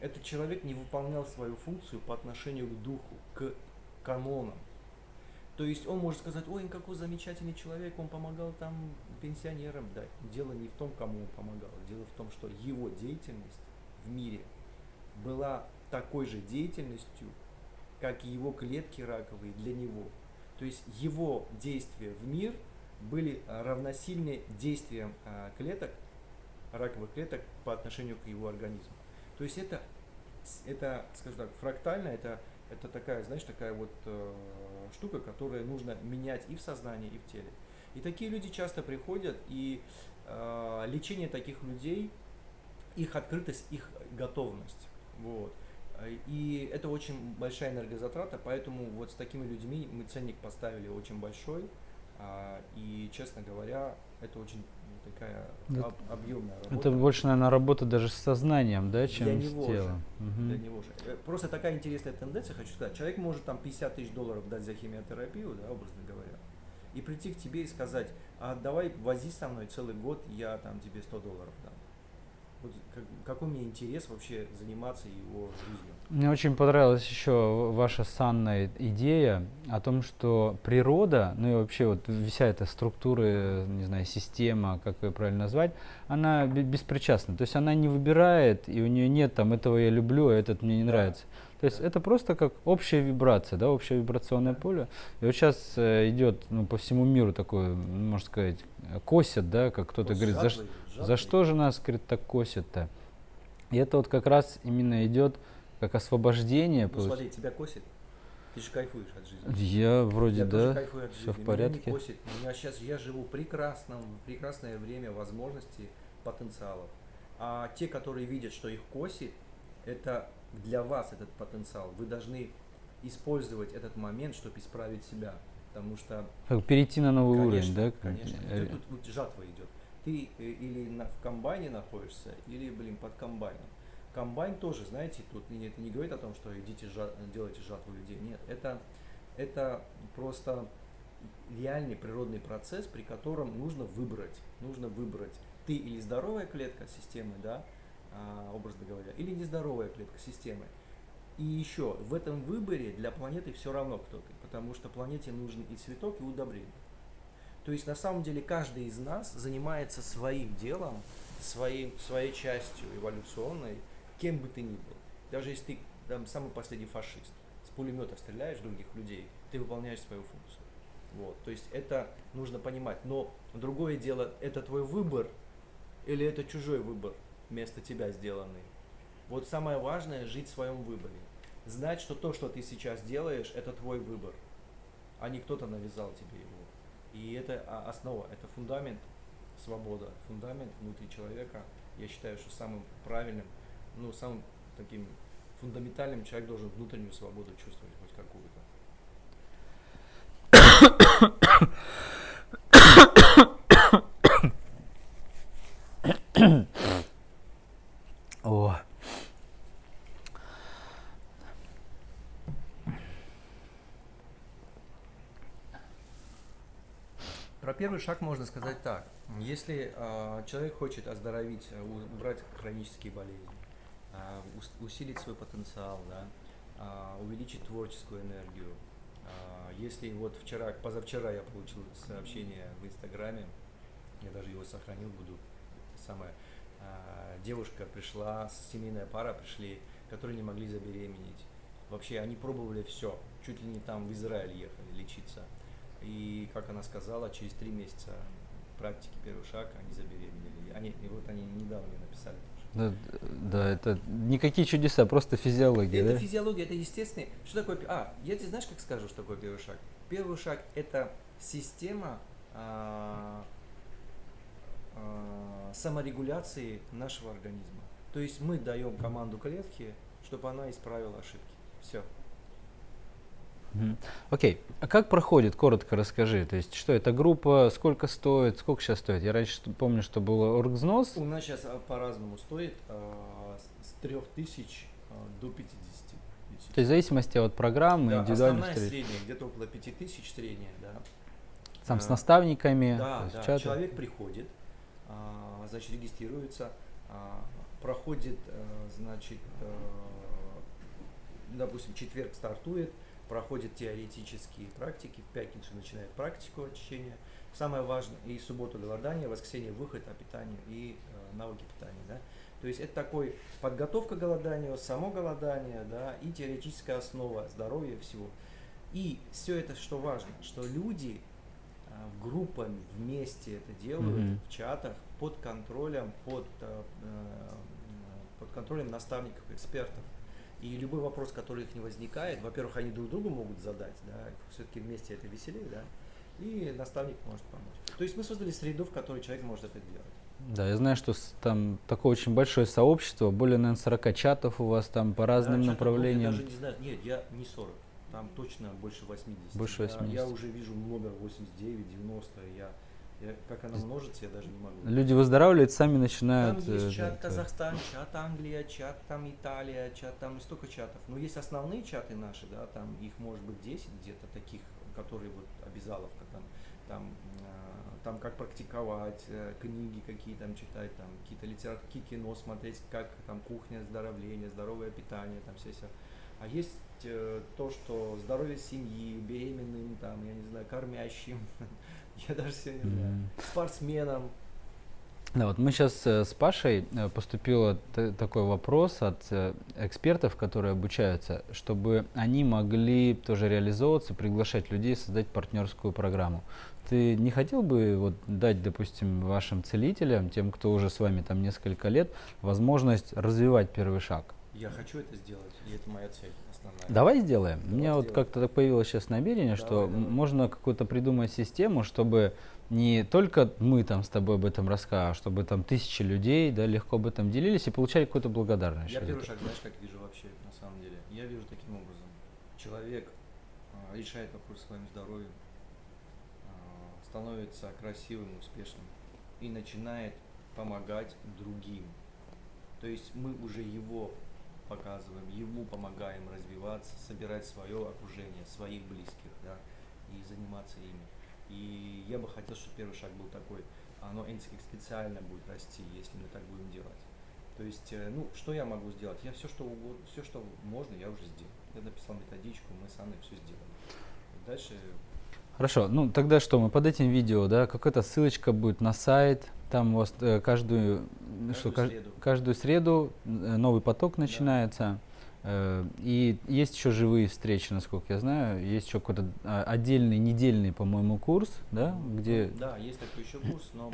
Этот человек не выполнял свою функцию по отношению к духу, к канонам. То есть он может сказать, ой, какой замечательный человек, он помогал там пенсионерам. Да, дело не в том, кому он помогал, дело в том, что его деятельность в мире была такой же деятельностью, как и его клетки раковые для него. То есть его действия в мир были равносильны действиям а, клеток, раковых клеток по отношению к его организму. То есть это, это скажем так, фрактально, это, это такая, знаешь, такая вот э, штука, которую нужно менять и в сознании, и в теле. И такие люди часто приходят, и э, лечение таких людей, их открытость, их готовность. Вот. И это очень большая энергозатрата, поэтому вот с такими людьми мы ценник поставили очень большой. А, и, честно говоря, это очень такая об, объемная работа. Это больше, наверное, работа даже с сознанием, да, чем для с него телом. Же, угу. Для него же. Просто такая интересная тенденция, хочу сказать. Человек может там 50 тысяч долларов дать за химиотерапию, да, образно говоря, и прийти к тебе и сказать, а давай вози со мной целый год, я там тебе 100 долларов дам. Вот как, какой мне интерес вообще заниматься его жизнью? Мне очень понравилась еще ваша санная идея о том, что природа, ну и вообще вот вся эта структура, не знаю, система, как ее правильно назвать, она беспричастна. То есть она не выбирает, и у нее нет там этого я люблю, а этот мне не да. То есть это просто как общая вибрация, да, общее вибрационное поле. И вот сейчас э, идет ну, по всему миру такое, можно сказать, косят, да, как кто-то говорит, за, за что же нас, говорит, так косят-то? И это вот как раз именно идет как освобождение. Ну, смотри, тебя косит. Ты же кайфуешь от жизни. Я вроде я да, все в порядке. Меня не косит. Меня сейчас я живу прекрасном, прекрасное время возможностей, потенциалов. А те, которые видят, что их косит, это для вас этот потенциал. Вы должны использовать этот момент, чтобы исправить себя. Потому что... Как перейти на новый конечно, уровень, да? Конечно. Тут, тут жатва идет. Ты э, или на, в комбайне находишься, или, блин, под комбайном. Комбайн тоже, знаете, тут это не говорит о том, что идите жат, делайте жатву людей. Нет, это, это просто реальный природный процесс, при котором нужно выбрать, нужно выбрать ты или здоровая клетка системы, да, образно говоря, или нездоровая клетка системы. И еще, в этом выборе для планеты все равно кто ты, потому что планете нужен и цветок, и удобрение. То есть на самом деле каждый из нас занимается своим делом, своим, своей частью эволюционной, кем бы ты ни был. Даже если ты там, самый последний фашист, с пулемета стреляешь других людей, ты выполняешь свою функцию. Вот, то есть это нужно понимать. Но другое дело, это твой выбор или это чужой выбор, вместо тебя сделанный. Вот самое важное жить в своем выборе. Знать, что то, что ты сейчас делаешь, это твой выбор, а не кто-то навязал тебе его. И это основа, это фундамент, свобода, фундамент внутри человека. Я считаю, что самым правильным, ну, самым таким фундаментальным человек должен внутреннюю свободу чувствовать хоть какую-то. О. Про первый шаг можно сказать так. Если э, человек хочет оздоровить, э, убрать хронические болезни, э, усилить свой потенциал, да, э, увеличить творческую энергию, э, если вот вчера, позавчера я получил сообщение в Инстаграме, я даже его сохранил, буду самое, э, девушка пришла, семейная пара пришли, которые не могли забеременеть. Вообще они пробовали все, чуть ли не там в Израиль ехали лечиться. И, как она сказала, через три месяца практики первый шаг они забеременели. Они, и вот они недавно мне написали. Да, да, это никакие чудеса, просто физиология. Это да? физиология, это естественно. Что такое? А, я тебе знаешь, как скажу, что такое первый шаг? Первый шаг это система а, а, саморегуляции нашего организма. То есть мы даем команду клетке, чтобы она исправила ошибки. Все. Окей, okay. а как проходит, коротко расскажи, то есть что это группа, сколько стоит, сколько сейчас стоит? Я раньше помню, что было оргвзнос. У нас сейчас а, по-разному стоит, э, с 3000 э, до 50 тысяч. То есть в зависимости от программы, да, индивидуальной основная средняя, где-то около 5000 средняя, да. Там с наставниками, да, да. Чаты. человек приходит, значит, регистрируется, проходит, э, значит, э, допустим, четверг стартует, проходит теоретические практики, в пятницу начинает практику очищения. Самое важное, и субботу голодание, воскресенье выход о питании и э, навыки питания. Да? То есть это такой подготовка к голоданию, само голодание, да, и теоретическая основа здоровья всего. И все это, что важно, что люди э, группами вместе это делают, mm-hmm. в чатах, под контролем, под, э, э под контролем наставников, экспертов. И любой вопрос, который их не возникает, во-первых, они друг другу могут задать, да, все-таки вместе это веселее, да, и наставник может помочь. То есть мы создали среду, в которой человек может это делать. Да, я знаю, что там такое очень большое сообщество, более, наверное, 40 чатов у вас там по разным да, направлениям. Я даже не знаю, нет, я не 40, там точно больше 80. Больше 80. Я, я уже вижу номер 89, 90, я я, как она множится, я даже не могу. Люди выздоравливают, сами начинают. Там есть э, чат. Казахстан, чат Англия, чат там Италия, чат там столько чатов. Но есть основные чаты наши, да, там их может быть 10 где-то таких, которые вот обязаловка там, там, э, там как практиковать, э, книги какие там читать, там какие-то литературы, кино смотреть, как там кухня, оздоровление, здоровое питание, там все все. А есть то, что здоровье семьи, беременным, там, я не знаю, кормящим, Я даже сегодня не знаю. Спортсменам. Да, вот мы сейчас э, с Пашей э, поступил такой вопрос от э, экспертов, которые обучаются, чтобы они могли тоже реализовываться, приглашать людей, создать партнерскую программу. Ты не хотел бы вот дать, допустим, вашим целителям, тем, кто уже с вами там несколько лет, возможность развивать первый шаг? Я хочу это сделать, и это моя цель основная. Давай сделаем. Давай У меня сделаем. вот как-то так появилось сейчас намерение, давай, что давай. можно какую-то придумать систему, чтобы не только мы там с тобой об этом рассказывали, а чтобы там тысячи людей да, легко об этом делились и получали какую-то благодарность. Я первый шаг, знаешь, как вижу вообще на самом деле? Я вижу таким образом. Человек а, решает вопрос своим здоровьем, а, становится красивым, успешным и начинает помогать другим. То есть мы уже его показываем, ему помогаем развиваться, собирать свое окружение, своих близких, да, и заниматься ими. И я бы хотел, чтобы первый шаг был такой, оно специально будет расти, если мы так будем делать. То есть, э, ну, что я могу сделать? Я все, что угодно, все, что можно, я уже сделал. Я написал методичку, мы с Анной все сделали. Дальше Хорошо, ну тогда что, мы под этим видео, да, какая-то ссылочка будет на сайт, там у вас э, каждую, Каждую что, среду. каждую среду э, новый поток начинается. Э, и есть еще живые встречи, насколько я знаю. Есть еще какой-то а, отдельный недельный, по-моему, курс, да, где Да, есть такой еще курс, но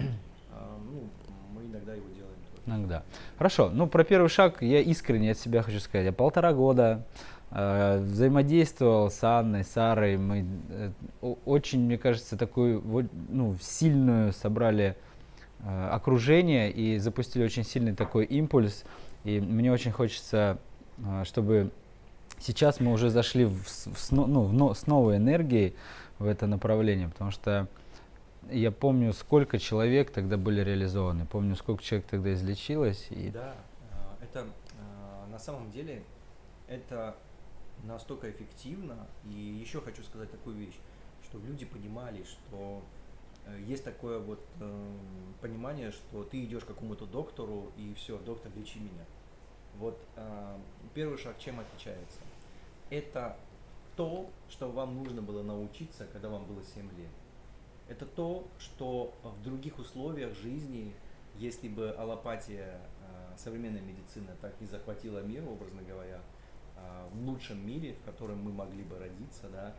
а, ну, мы иногда его делаем. Иногда. Хорошо. Ну, про первый шаг я искренне от себя хочу сказать. Я полтора года э, взаимодействовал с Анной, Сарой. Мы э, очень, мне кажется, такую ну, сильную собрали э, окружение и запустили очень сильный такой импульс. И мне очень хочется, э, чтобы сейчас мы уже зашли в, в ну, в с новой энергией в это направление, потому что я помню, сколько человек тогда были реализованы, помню, сколько человек тогда излечилось. И Да, это на самом деле это настолько эффективно. И еще хочу сказать такую вещь, чтобы люди понимали, что э, есть такое вот эм, понимание, что ты идешь к какому-то доктору и все, доктор, лечи меня. Вот а, первый шаг чем отличается? Это то, что вам нужно было научиться, когда вам было 7 лет. Это то, что в других условиях жизни, если бы аллопатия, э, современная медицина так не захватила мир, образно говоря, э, в лучшем мире, в котором мы могли бы родиться, да,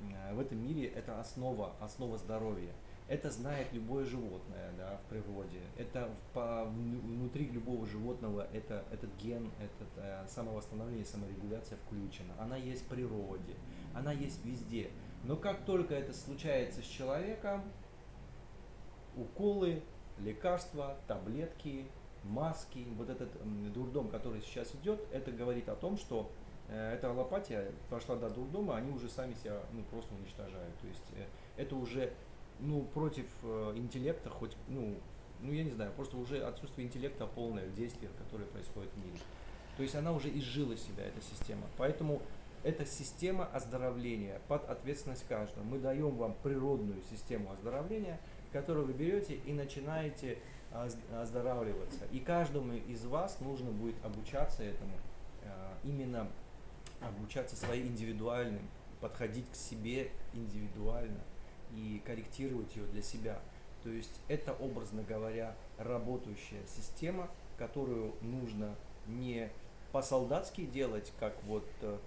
э, в этом мире это основа, основа здоровья. Это знает любое животное да, в природе. Это по- вну- внутри любого животного это, этот ген, этот э, самовосстановление, саморегуляция включена. Она есть в природе, она есть везде. Но как только это случается с человеком, уколы, лекарства, таблетки, маски, вот этот дурдом, который сейчас идет, это говорит о том, что э, эта аллопатия пошла до дурдома, они уже сами себя ну, просто уничтожают. То есть э, это уже ну, против э, интеллекта, хоть, ну, ну, я не знаю, просто уже отсутствие интеллекта полное в действиях, которые происходят в мире. То есть она уже изжила себя, эта система. Поэтому это система оздоровления под ответственность каждого. Мы даем вам природную систему оздоровления, которую вы берете и начинаете оз- оздоравливаться. И каждому из вас нужно будет обучаться этому, э, именно обучаться своей индивидуальным, подходить к себе индивидуально и корректировать ее для себя. То есть это, образно говоря, работающая система, которую нужно не по-солдатски делать, как вот э,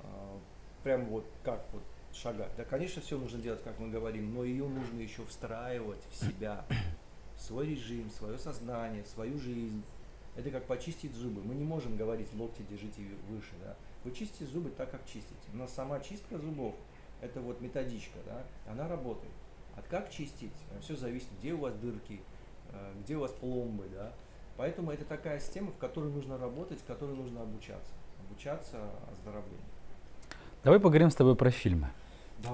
э, прям вот как вот шагать. Да, конечно, все нужно делать, как мы говорим, но ее нужно еще встраивать в себя, в свой режим, в свое сознание, в свою жизнь. Это как почистить зубы. Мы не можем говорить локти держите выше, да. Вы чистите зубы так, как чистите. Но сама чистка зубов, это вот методичка, да, она работает. От как чистить, все зависит, где у вас дырки, э, где у вас пломбы, да. Поэтому это такая система, в которой нужно работать, в которой нужно обучаться. Обучаться оздоровлению. давай поговорим с тобой про фильмы.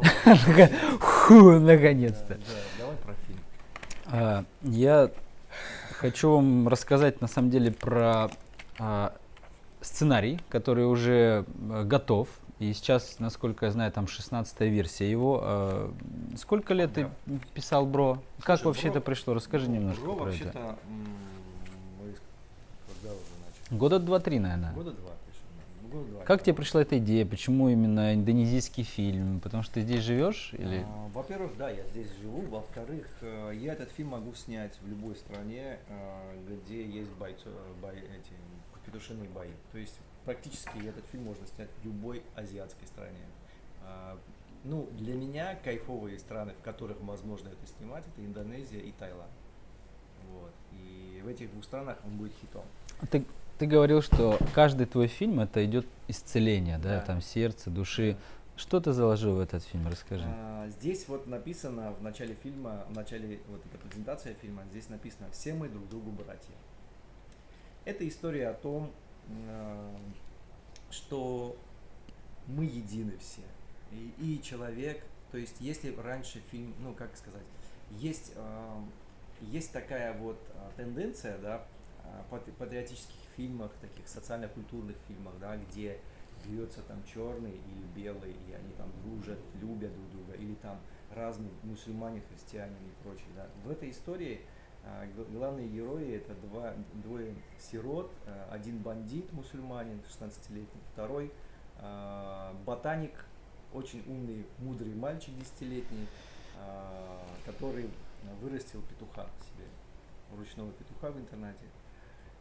Фу, наконец-то. Да, да, давай про фильм. А, Я хочу вам рассказать на самом деле про а, сценарий, который уже э, готов. И сейчас, насколько я знаю, там 16 версия его. А, Сколько лет ты писал, бро? Как Слушай, вообще Бро- это пришло? Расскажи немножко Бро про это. вообще-то, м, мы когда уже начали? Года два-три, наверное. Года два пришел. да. Года два. Как тебе пришла эта идея? Почему именно индонезийский фильм? Потому что ты здесь живешь? Или... А, Во-первых, да, я здесь живу. Во-вторых, э, я этот фильм могу снять в любой стране, э, где есть бойцо, бой, эти петушиные бои. То есть практически этот фильм можно снять в любой азиатской стране. А, Ну, для меня кайфовые страны, в которых возможно это снимать, это Индонезия и Таиланд. Вот. И в этих двух странах он будет хитом. Ты, ты говорил, что каждый твой фильм это идет исцеление, да, Да. там сердце, души. Что ты заложил в этот фильм? Расскажи. А, Здесь вот написано в начале фильма, в начале вот эта презентация фильма, здесь написано «Все мы друг другу братья». Это история о том, а, что мы едины все. И, человек, то есть если раньше фильм, ну как сказать, есть, а, есть такая вот а, тенденция, да, патри- патриотических фильмах, таких социально-культурных фильмах, да, где бьется там черный или белый, и они там дружат, любят друг друга, или там разные мусульмане, христиане и прочее. Да. В этой истории главные герои это два, двое сирот, а, один бандит мусульманин 16-летний, второй а, ботаник, очень умный, мудрый мальчик 10-летний, который вырастил петуха себе, ручного петуха в интернате.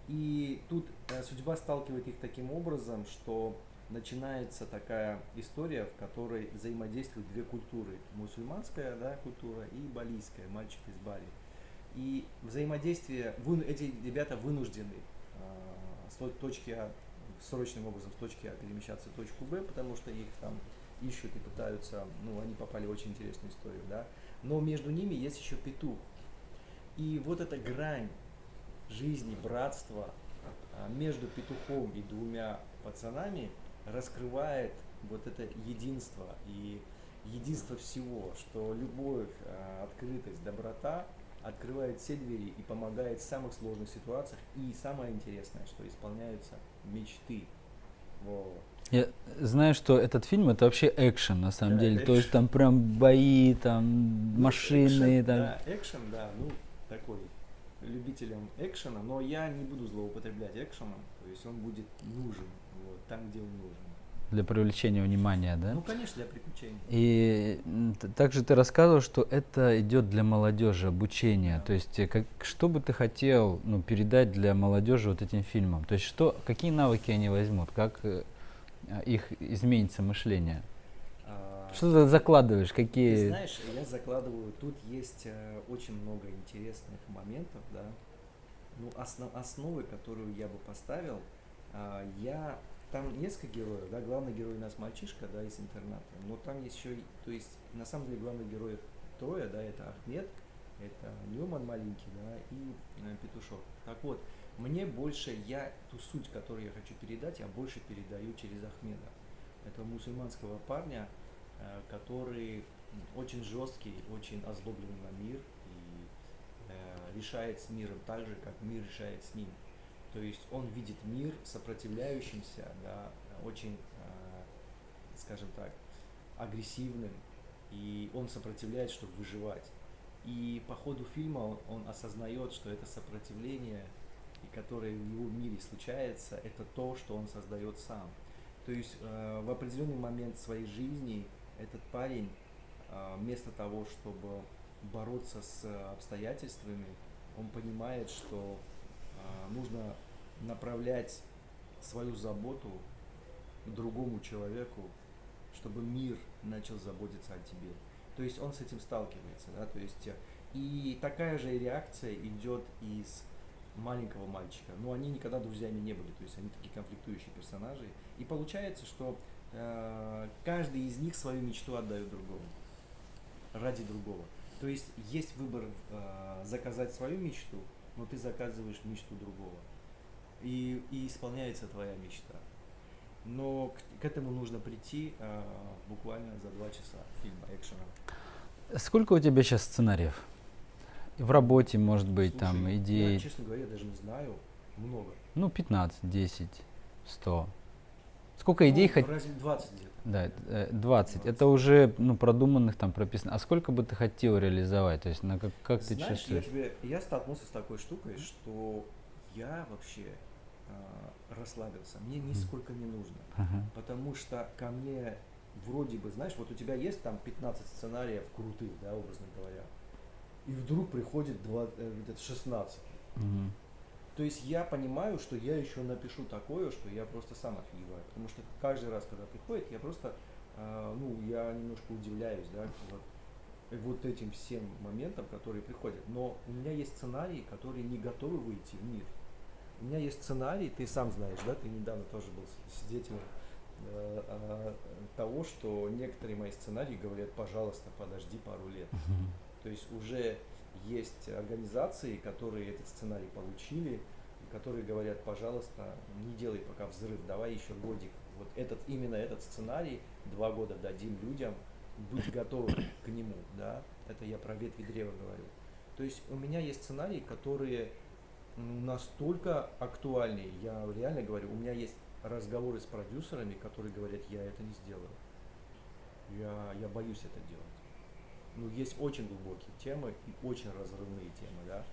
И тут э, судьба сталкивает их таким образом, что начинается такая история, в которой взаимодействуют две культуры. Мусульманская да, культура и балийская, мальчик из Бали. И взаимодействие, эти ребята вынуждены э, с точки А, срочным образом с точки А перемещаться в точку Б, потому что их там ищут и пытаются, ну, они попали в очень интересную историю, да. Но между ними есть еще петух. И вот эта грань жизни, братства а, между петухом и двумя пацанами раскрывает вот это единство и единство всего, что любовь, а, открытость, доброта открывает все двери и помогает в самых сложных ситуациях. И самое интересное, что исполняются мечты. Вот. Я знаю, что этот фильм это вообще экшен на самом да, деле. Экшен. То есть там прям бои, там машины. Экшен, там... Да, экшен, да, ну такой любителям экшена, но я не буду злоупотреблять экшеном, то есть он будет нужен вот, там, где он нужен. Для привлечения внимания, да? Ну, конечно, для приключений. И также ты рассказывал, что это идет для молодежи, обучение. Да. То есть, э, как, что бы ты хотел ну, передать для молодежи вот этим фильмом? То есть, что, какие навыки они возьмут, как э, их изменится мышление? Что ты закладываешь? Какие? Ты знаешь, я закладываю. Тут есть э, очень много интересных моментов, да. Ну, основ, основы, которую я бы поставил, э, я там несколько героев, да, главный герой у нас мальчишка, да, из интерната, но там есть еще, то есть, на самом деле, главных героев трое, да, это Ахмед, это Ньюман маленький, да, и э, Петушок. Так вот, мне больше, я ту суть, которую я хочу передать, я больше передаю через Ахмеда. Этого мусульманского парня, Э, который очень жесткий, очень озлобленный на мир и э, решает с миром так же, как мир решает с ним. То есть он видит мир сопротивляющимся, да, очень, э, скажем так, агрессивным, и он сопротивляется, чтобы выживать. И по ходу фильма он, он осознает, что это сопротивление, которое в его мире случается, это то, что он создает сам. То есть э, в определенный момент своей жизни этот парень а, вместо того, чтобы бороться с обстоятельствами, он понимает, что а, нужно направлять свою заботу другому человеку, чтобы мир начал заботиться о тебе. То есть он с этим сталкивается, да, то есть и такая же реакция идет из маленького мальчика. Но они никогда друзьями не были, то есть они такие конфликтующие персонажи. И получается, что Э, каждый из них свою мечту отдает другому, ради другого. То есть есть выбор э, заказать свою мечту, но ты заказываешь мечту другого. И, и исполняется твоя мечта. Но к, к этому нужно прийти э, буквально за два часа фильма экшена. Сколько у тебя сейчас сценариев? В работе, может быть, Слушай, там идеи? Я, честно говоря, даже не знаю. Много. Ну, 15, 10, 100. Сколько идей ну, хоть? 20 где-то. Да, 20. 20. Это уже ну, продуманных там прописано. А сколько бы ты хотел реализовать? То есть на как, как Знаешь, ты чувствуешь? Я, тебе, я столкнулся с такой штукой, что я вообще э, расслабился. Мне нисколько не нужно. Uh-huh. Потому что ко мне вроде бы, знаешь, вот у тебя есть там 15 сценариев крутых, да, образно говоря. И вдруг приходит 20, 16. Uh-huh. То есть я понимаю, что я еще напишу такое, что я просто сам офигеваю. Потому что каждый раз, когда приходит, я просто, э, ну, я немножко удивляюсь, да, вот, вот этим всем моментам, которые приходят. Но у меня есть сценарии, которые не готовы выйти в мир. У меня есть сценарий, ты сам знаешь, да, ты недавно тоже был свидетелем э, э, того, что некоторые мои сценарии говорят, пожалуйста, подожди пару лет. То есть уже есть организации, которые этот сценарий получили, которые говорят, пожалуйста, не делай пока взрыв, давай еще годик. Вот этот, именно этот сценарий два года дадим людям, будь готов к нему, да, это я про ветви древа говорю. То есть у меня есть сценарии, которые настолько актуальны, я реально говорю, у меня есть разговоры с продюсерами, которые говорят, я это не сделаю. Я, я боюсь это делать ну, есть очень глубокие темы и очень разрывные темы, да.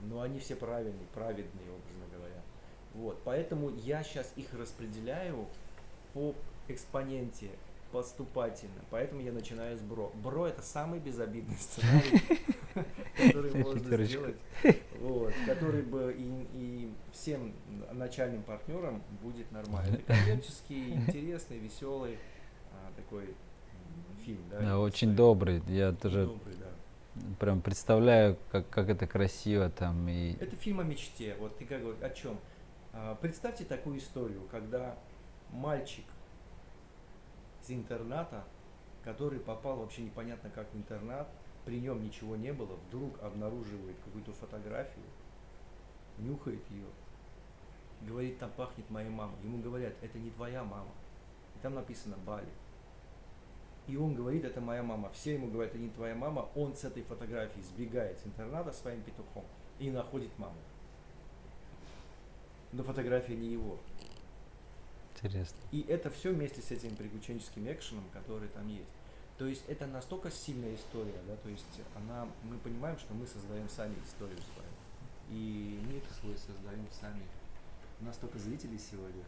но они все правильные, праведные, образно говоря. Вот, поэтому я сейчас их распределяю по экспоненте поступательно. Поэтому я начинаю с бро. Бро это самый безобидный сценарий, который можно сделать, который бы и, всем начальным партнерам будет нормально. Коммерческий, интересный, веселый а, такой фильм. Да, да очень добрый. Я тоже добрый, да. прям представляю, как, как это красиво там. И... Это фильм о мечте. Вот ты как о чем? А, представьте такую историю, когда мальчик из интерната, который попал вообще непонятно как в интернат, при нем ничего не было, вдруг обнаруживает какую-то фотографию, нюхает ее, говорит, там пахнет моей мамой. Ему говорят, это не твоя мама. И там написано Бали. И он говорит, это моя мама. Все ему говорят, это не твоя мама. Он с этой фотографией сбегает с интерната своим петухом и находит маму. Но фотография не его. Интересно. И это все вместе с этим приключенческим экшеном, который там есть. То есть это настолько сильная история, да, то есть она, мы понимаем, что мы создаем сами историю с вами. И мир свой создаем сами. У нас только зрителей сегодня.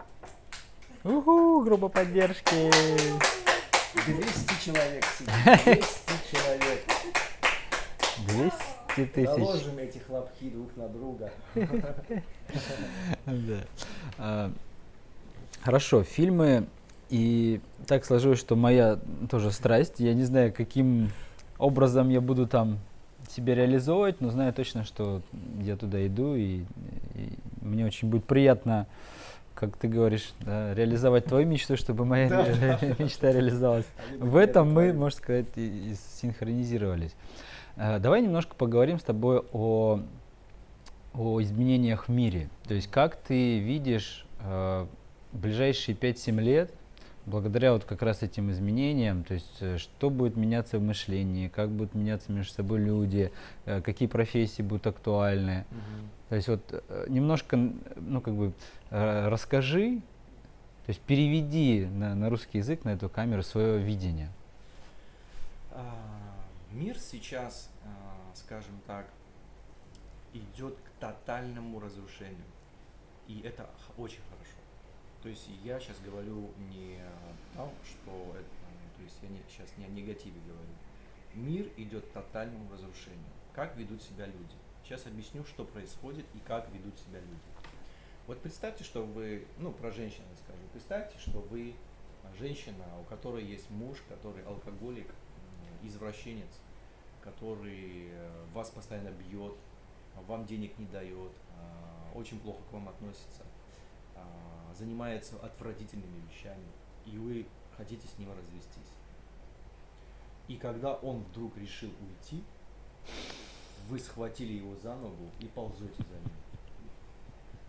Уху, группа поддержки. 200 человек сидит. 200 человек. 200 тысяч. Наложим эти хлопки друг на друга. Да. А, Хорошо, фильмы. И так сложилось, что моя тоже страсть. Я не знаю, каким образом я буду там себя реализовывать, но знаю точно, что я туда иду, и, и мне очень будет приятно, как ты говоришь, да, реализовать твою мечту, чтобы моя мечта реализовалась. В этом мы, можно сказать, и, и синхронизировались. А, давай немножко поговорим с тобой о, о изменениях в мире. То есть как ты видишь а, ближайшие 5-7 лет, благодаря вот как раз этим изменениям, то есть э, что будет меняться в мышлении, как будут меняться между собой люди, э, какие профессии будут актуальны. Угу. То есть вот э, немножко, ну как бы расскажи, то есть переведи на, на русский язык, на эту камеру свое видение. А, мир сейчас, а, скажем так, идет к тотальному разрушению. И это очень хорошо. То есть я сейчас говорю не о что это, то есть я не, сейчас не о негативе говорю. Мир идет к тотальному разрушению. Как ведут себя люди? Сейчас объясню, что происходит и как ведут себя люди. Вот представьте, что вы, ну про женщин скажу, представьте, что вы женщина, у которой есть муж, который алкоголик, извращенец, который э, вас постоянно бьет, вам денег не дает, а, очень плохо к вам относится а, занимается отвратительными вещами, и вы хотите с ним развестись. И когда он вдруг решил уйти, вы схватили его за ногу и ползете за ним.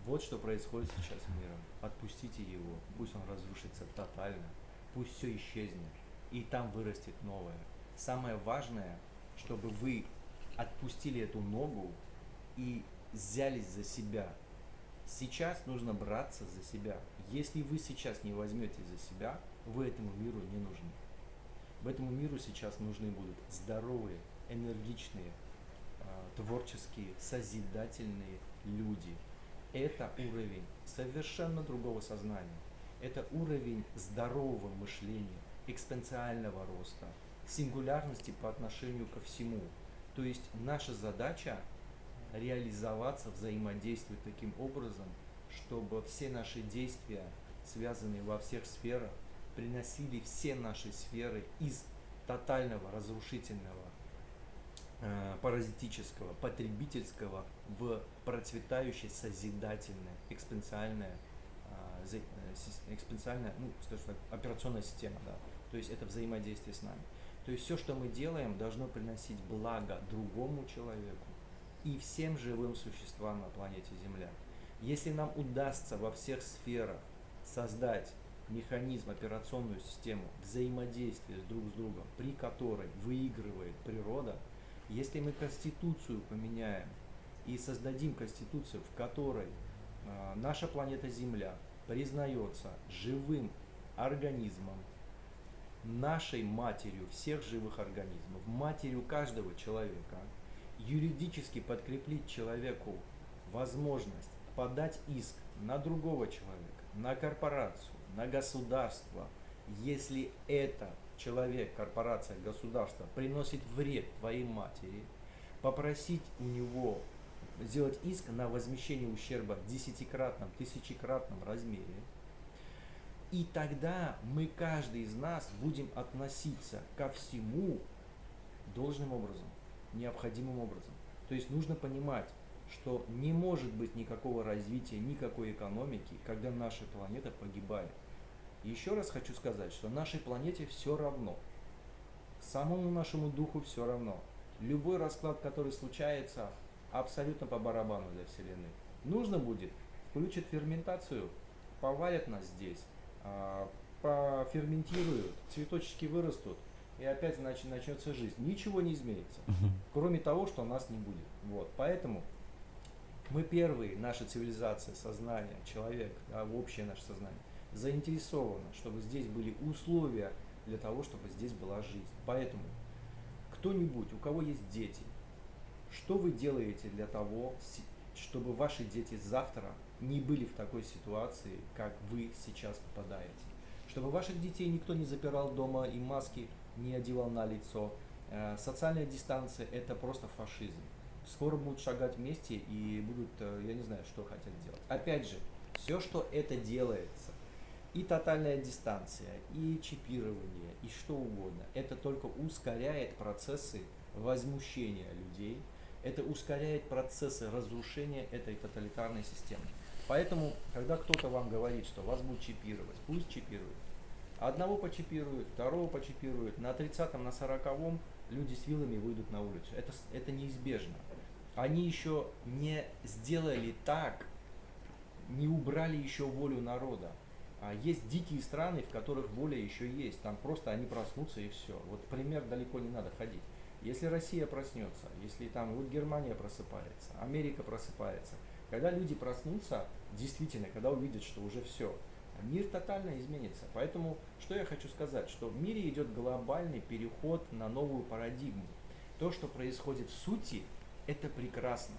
Вот что происходит сейчас с миром. Отпустите его, пусть он разрушится тотально, пусть все исчезнет, и там вырастет новое. Самое важное, чтобы вы отпустили эту ногу и взялись за себя, Сейчас нужно браться за себя. Если вы сейчас не возьмете за себя, вы этому миру не нужны. В этому миру сейчас нужны будут здоровые, энергичные, творческие, созидательные люди. Это уровень совершенно другого сознания. Это уровень здорового мышления, экспоненциального роста, сингулярности по отношению ко всему. То есть наша задача реализоваться, взаимодействовать таким образом, чтобы все наши действия, связанные во всех сферах, приносили все наши сферы из тотального, разрушительного, паразитического, потребительского в процветающее, созидательное, экспоненциальное, э, э экспоненциальная, ну, скажем так, операционная система, да. То есть это взаимодействие с нами. То есть все, что мы делаем, должно приносить благо другому человеку, и всем живым существам на планете Земля. Если нам удастся во всех сферах создать механизм, операционную систему взаимодействия друг с другом, при которой выигрывает природа, если мы Конституцию поменяем и создадим Конституцию, в которой э, наша планета Земля признается живым организмом, нашей матерью всех живых организмов, матерью каждого человека – юридически подкреплить человеку возможность подать иск на другого человека, на корпорацию, на государство, если это человек, корпорация, государство приносит вред твоей матери, попросить у него сделать иск на возмещение ущерба в десятикратном, тысячекратном размере, и тогда мы, каждый из нас, будем относиться ко всему должным образом, необходимым образом. То есть нужно понимать, что не может быть никакого развития, никакой экономики, когда наша планета погибает. Еще раз хочу сказать, что нашей планете все равно. Самому нашему духу все равно. Любой расклад, который случается, абсолютно по барабану для Вселенной. Нужно будет, включат ферментацию, поварят нас здесь, а, поферментируют, цветочки вырастут, и опять значит, начнется жизнь. Ничего не изменится, кроме того, что нас не будет. Вот. Поэтому мы первые, наша цивилизация, сознание, человек, да, общее наше сознание, заинтересовано, чтобы здесь были условия для того, чтобы здесь была жизнь. Поэтому кто-нибудь, у кого есть дети, что вы делаете для того, чтобы ваши дети завтра не были в такой ситуации, как вы сейчас попадаете? Чтобы ваших детей никто не запирал дома и маски не одевал на лицо. Э, социальная дистанция – это просто фашизм. Скоро будут шагать вместе и будут, э, я не знаю, что хотят делать. Опять же, все, что это делается, и тотальная дистанция, и чипирование, и что угодно, это только ускоряет процессы возмущения людей – это ускоряет процессы разрушения этой тоталитарной системы. Поэтому, когда кто-то вам говорит, что вас будут чипировать, пусть чипируют. Одного почипируют, второго почипируют, на 30-м, на 40-м люди с вилами выйдут на улицу. Это, это неизбежно. Они еще не сделали так, не убрали еще волю народа. А есть дикие страны, в которых воля еще есть. Там просто они проснутся и все. Вот пример далеко не надо ходить. Если Россия проснется, если там вот Германия просыпается, Америка просыпается, когда люди проснутся, действительно, когда увидят, что уже все, мир тотально изменится. Поэтому, что я хочу сказать, что в мире идет глобальный переход на новую парадигму. То, что происходит в сути, это прекрасно.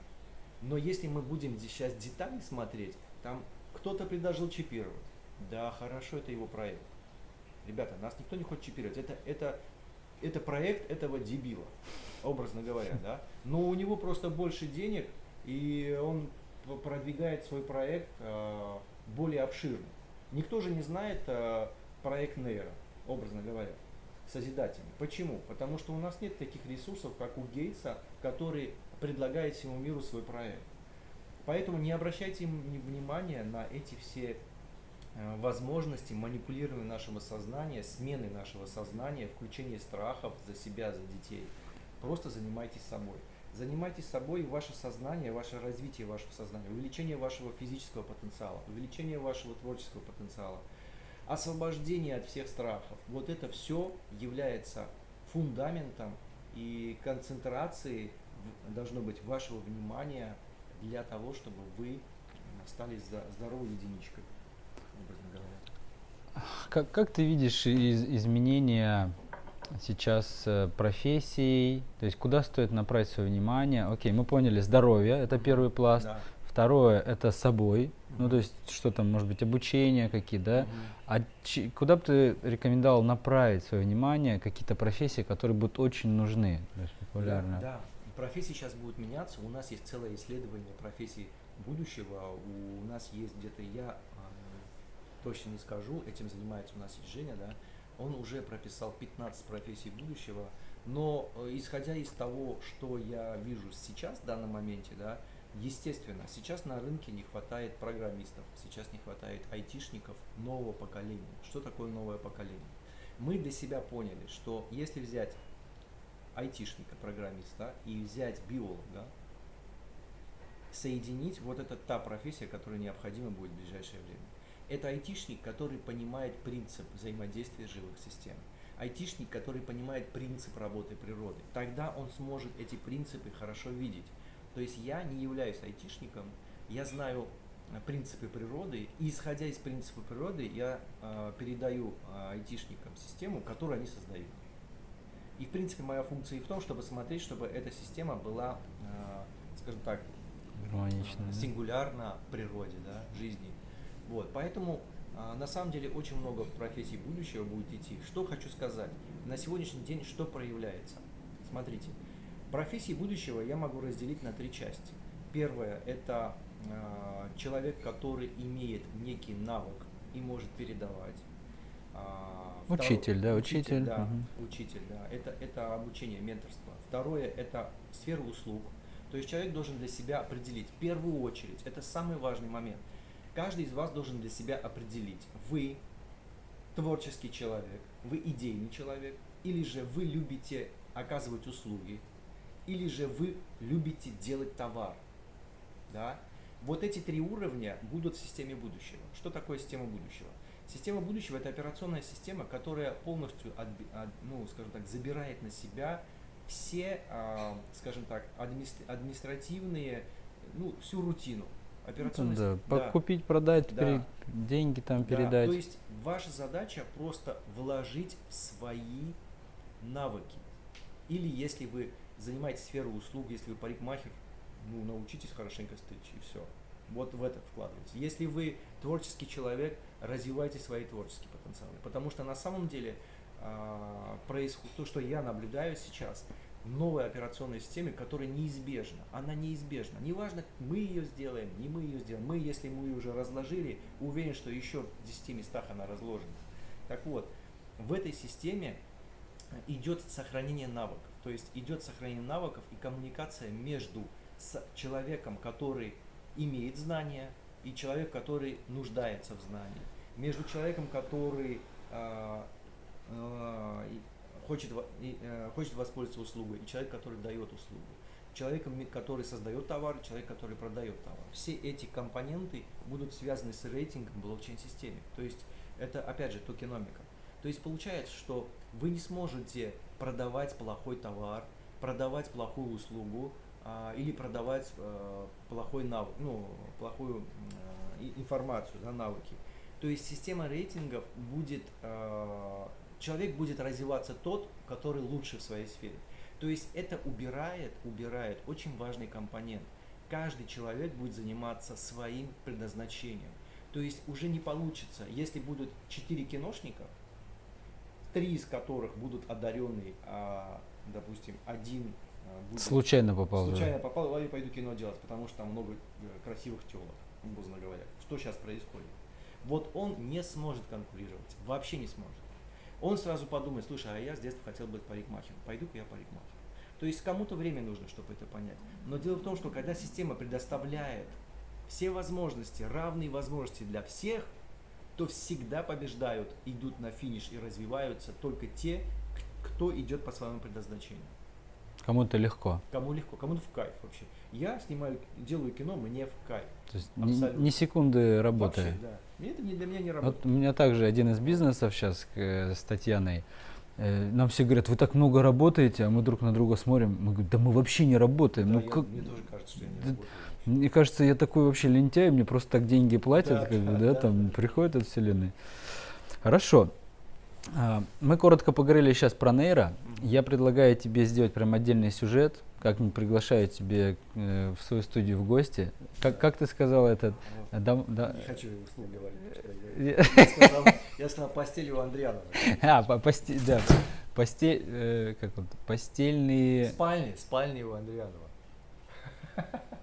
Но если мы будем сейчас детали смотреть, там кто-то предложил чипировать. Да, хорошо, это его проект. Ребята, нас никто не хочет чипировать. Это, это это проект этого дебила, образно говоря, да. Но у него просто больше денег, и он продвигает свой проект э, более обширно. Никто же не знает э, проект Нейра, образно говоря, созидательный. Почему? Потому что у нас нет таких ресурсов, как у Гейтса, который предлагает всему миру свой проект. Поэтому не обращайте внимания на эти все возможности манипулирования нашего сознания, смены нашего сознания, включения страхов за себя, за детей. Просто занимайтесь собой. Занимайтесь собой и ваше сознание, ваше развитие вашего сознания, увеличение вашего физического потенциала, увеличение вашего творческого потенциала, освобождение от всех страхов. Вот это все является фундаментом и концентрацией должно быть вашего внимания для того, чтобы вы стали здоровой единичкой. Как, как ты видишь из, изменения сейчас э, профессий, то есть куда стоит направить свое внимание? Окей, мы поняли, здоровье, это первый пласт. Да. Второе, это собой, mm-hmm. ну то есть что там, может быть, обучение какие, да? Mm-hmm. А ч- куда бы ты рекомендовал направить свое внимание, какие-то профессии, которые будут очень нужны, то есть популярны? Да, да, профессии сейчас будут меняться, у нас есть целое исследование профессий будущего, у нас есть где-то я точно не скажу, этим занимается у нас есть Женя, да, он уже прописал 15 профессий будущего, но э, исходя из того, что я вижу сейчас в данном моменте, да, естественно, сейчас на рынке не хватает программистов, сейчас не хватает айтишников нового поколения. Что такое новое поколение? Мы для себя поняли, что если взять айтишника, программиста и взять биолога, соединить, вот это та профессия, которая необходима будет в ближайшее время. Это айтишник, который понимает принцип взаимодействия живых систем. Айтишник, который понимает принцип работы природы. Тогда он сможет эти принципы хорошо видеть. То есть я не являюсь айтишником, я знаю э, принципы природы, и исходя из принципов природы я э, передаю э, айтишникам систему, которую они создают. И, в принципе, моя функция и в том, чтобы смотреть, чтобы эта система была, э, скажем так, Гармонично, да. сингулярна природе, да, жизни. Вот, поэтому а, на самом деле очень много профессий будущего будет идти. Что хочу сказать? На сегодняшний день что проявляется? Смотрите, профессии будущего я могу разделить на три части. Первое – это э, человек, который имеет некий навык и может передавать. А, Учитель, да, учитель. да, Мгм. учитель, да. Это, это обучение, менторство. Второе – это сфера услуг. То есть человек должен для себя определить, в первую очередь, это самый важный момент. Каждый из вас должен для себя определить, вы творческий человек, вы идейный человек, или же вы любите оказывать услуги, или же вы любите делать товар. Да? Вот эти три уровня будут в системе будущего. Что такое система будущего? Система будущего – это операционная система, которая полностью, ну, скажем так, забирает на себя все, а, скажем так, администр- административные, ну, всю рутину. Операционная да, да. продать, Да. пере- деньги там Да, передать. то есть ваша задача просто вложить в свои навыки. Или если вы занимаетесь сферой услуг, если вы парикмахер, ну, научитесь хорошенько стричь и все. Вот в это вкладывайте. Если вы творческий человек, развивайте свои творческие потенциалы. Потому что на самом деле а, происходит то, что я наблюдаю сейчас, новой операционной системе, которая неизбежна. Она неизбежна. Неважно, мы ее сделаем, не мы ее сделаем. Мы, если мы ее уже разложили, уверен, что еще в 10 местах она разложена. Так вот, в этой системе идет сохранение навыков. То есть идет сохранение навыков и коммуникация между с человеком, который имеет знания, и человек, который нуждается в знании. Между человеком, который а, и хочет, э, хочет воспользоваться услугой, и человек, который дает услугу. Человеком, который создает товар, человек, который продает товар. Все эти компоненты будут связаны с рейтингом блокчейн-системе. То есть это, опять же, токеномика. То есть получается, что вы не сможете продавать плохой товар, продавать плохую услугу а, или продавать э, плохой навык, ну, плохую и- информацию, да, навыки. То есть система рейтингов будет, человек будет развиваться тот, который лучше в своей сфере. То есть это убирает, убирает очень важный компонент. Каждый человек будет заниматься своим предназначением. То есть уже не получится, если будут четыре киношника, три из которых будут одаренные, а, допустим, один а, будет Случайно попал. да. случайно попал, а я пойду кино делать, потому что там много э, красивых телок, образно говоря. Что сейчас происходит? Вот он не сможет конкурировать, вообще не сможет. Он сразу подумает, слушай, а я с детства хотел быть парикмахером, пойду-ка я парикмахер. То есть кому-то время нужно, чтобы это понять. Но дело в том, что когда система предоставляет все возможности, равные возможности для всех, то всегда побеждают, идут на финиш и развиваются только те, кто идет по своему предназначению. Кому-то легко. Кому легко, кому-то в кайф вообще. Я снимаю, делаю кино, мне в кайф. То есть Абсолютно. ни секунды работы. Вообще, да. Мне это не для меня не работает. Вот у меня также один из бизнесов сейчас с Татьяной. э, Нам все говорят, вы так много работаете, а мы друг на друга смотрим. Мы говорим, да мы вообще не работаем. Да, ну я- как? Мне тоже кажется, что я не Да- работаю. Мне кажется, я такой вообще лентяй, мне просто так деньги платят, Да, как бы, да, да, там да. приходят от вселенной. Хорошо. А, Мы коротко поговорили сейчас про нейро. Я предлагаю тебе сделать прям отдельный сюжет, как-нибудь приглашаю тебе э, в свою студию в гости. Как, как ты сказал этот? Э, дам- да- Не хочу его вслух говорить. потому что Я- сказал, я сказал постель у Андрианова. А, по- посте- да, постель, э, как он, постельные, Спальни, спальни у Андрианова.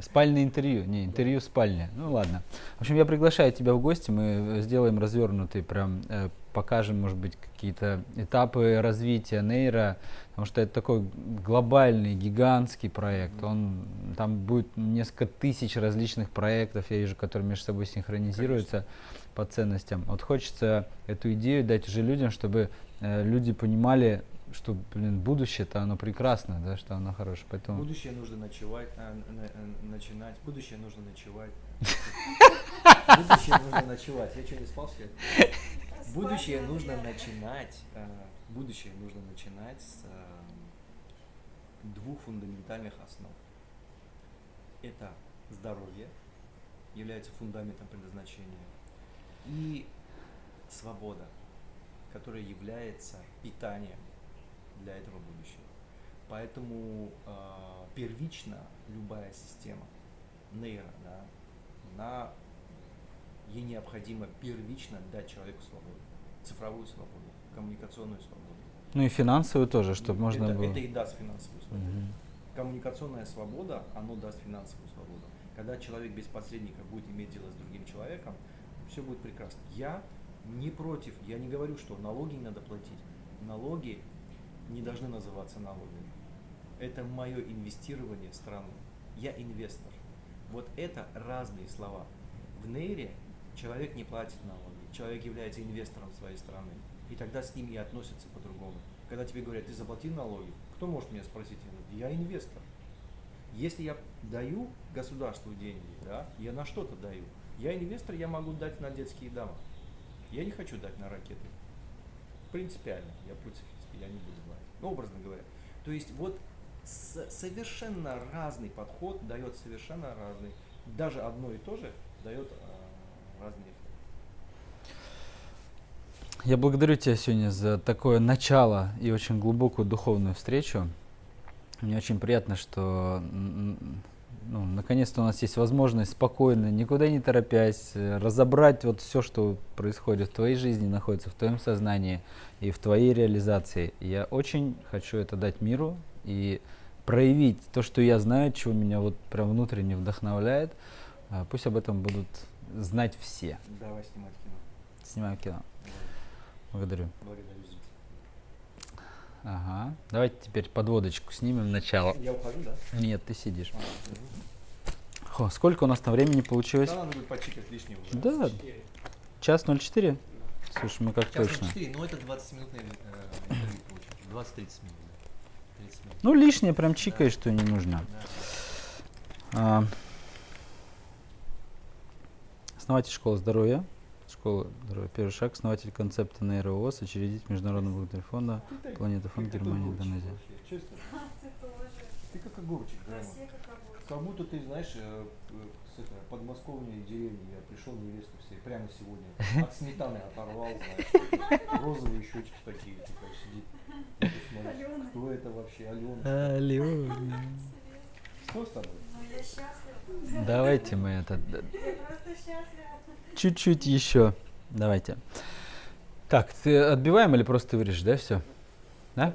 спальное интервью, не, интервью спальня. Ну ладно. В общем, я приглашаю тебя в гости, мы э, сделаем развернутый, прям э, покажем, может быть, какие-то этапы развития нейро, потому что это такой глобальный, гигантский проект. Он, там будет несколько тысяч различных проектов, я вижу, которые между собой синхронизируются по ценностям. Вот хочется эту идею дать уже людям, чтобы э, люди понимали, что, блин, будущее-то оно прекрасно, да, что оно хорошее. Поэтому Будущее нужно ночевать, а, на- на- начинать. Будущее нужно ночевать. Будущее нужно ночевать. Я что, не спал сегодня? Будущее нужно начинать. а, Будущее нужно начинать с двух фундаментальных основ. Это здоровье, является фундаментом предназначения, и свобода, которая является питанием для этого будущего. Поэтому э, первично любая система нейро, да, на ей необходимо первично дать человеку свободу, цифровую свободу, коммуникационную свободу. Ну и финансовую тоже, чтобы можно это, было. Это и даст финансовую свободу. Мгм. Коммуникационная свобода, оно даст финансовую свободу. Когда человек без посредника будет иметь дело с другим человеком, все будет прекрасно. Я не против, я не говорю, что налоги не надо платить. Налоги не должны называться налогами. Это мое инвестирование в страну. Я инвестор. Вот это разные слова. В Нейре человек не платит налоги, человек является инвестором своей страны. И тогда с ним и относятся по-другому. Когда тебе говорят, ты заплатил налоги, кто может меня спросить? Я инвестор. Если я даю государству деньги, да, я на что-то даю. Я инвестор, я могу дать на детские дома. Я не хочу дать на ракеты. Принципиально, я против, я не буду. Ну, образно говоря. То есть вот совершенно разный подход дает совершенно разный, даже одно и то же дает а, разный эффект. Я благодарю тебя сегодня за такое начало и очень глубокую духовную встречу. Мне очень приятно, что ну, наконец-то у нас есть возможность спокойно, никуда не торопясь, э, разобрать вот все, что происходит в твоей жизни, находится в твоем сознании и в твоей реализации. Я очень хочу это дать миру и проявить то, что я знаю, чего меня вот прям внутренне вдохновляет. А, Пусть об этом будут знать все. Давай снимать кино. Снимаем кино. Благодарю. Благодарю. Ага. Давайте теперь подводочку снимем начало. Я ухожу, да? Нет, ты сидишь. А. Хо, сколько у нас там времени получилось? Да, надо будет почикать лишнего. Да, час 04? Слушай, мы как Час точно. 4, но это 20-минутное э, интервью получилось. 20-30 минут. да. 30 минут. Ну, лишнее прям чикаешь, что не нужно. Да. А, основатель школы здоровья. Школа. Первый шаг. Основатель концепта нейроос, учредитель Международного благотворительного фонда. Планета фонд Германия, Индонезия. Честно. Ты как огурчик. Все как будто ты, знаешь, э, э, с это, подмосковной деревни я пришел невесту все, прямо сегодня. От сметаны оторвал, знаешь. Розовые щечки такие, такая сидит. Смотришь, Алена. Кто это вообще? Алена. Алена. Что с тобой? Ну я счастлива. Давайте мы это Я просто счастлива. Чуть-чуть еще. Давайте. Так, ты отбиваем или просто вырежешь, да, все? Да?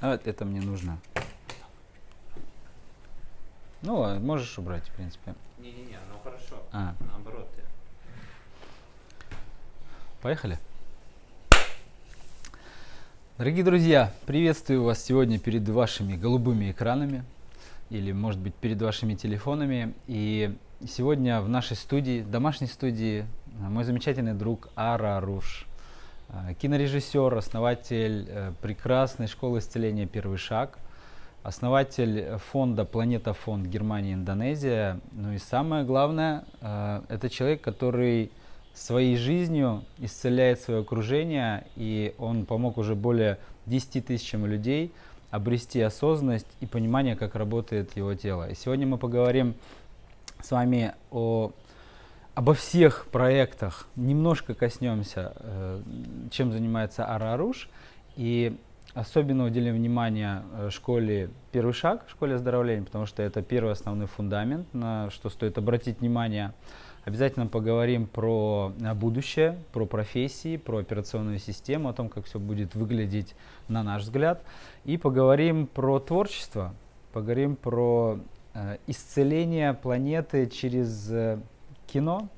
А вот это мне нужно. Ну, ладно, можешь убрать, в принципе. Не-не-не, оно хорошо. А, Наоборот, ты. поехали. Дорогие друзья, приветствую вас сегодня перед вашими голубыми экранами или, может быть, перед вашими телефонами. И сегодня в нашей студии, домашней студии, а, мой замечательный друг Ара Руш, а, кинорежиссер, основатель э, прекрасной школы исцеления «Первый шаг», основатель э, фонда «Планета фонд Германия Индонезия». Ну и самое главное, э, это человек, который своей жизнью исцеляет свое окружение, и он помог уже более 10 тысячам людей обрести осознанность и понимание, как работает его тело. И сегодня мы поговорим с вами о, обо всех проектах, немножко коснемся, э, чем занимается Араруш, и особенно уделим внимание э, школе «Первый шаг», школе оздоровления, потому что это первый основной фундамент, на что стоит обратить внимание. Обязательно поговорим про э, будущее, про профессии, про операционную систему, о том, как все будет выглядеть на наш взгляд. И поговорим про творчество, поговорим про э, исцеление планеты через э, кино.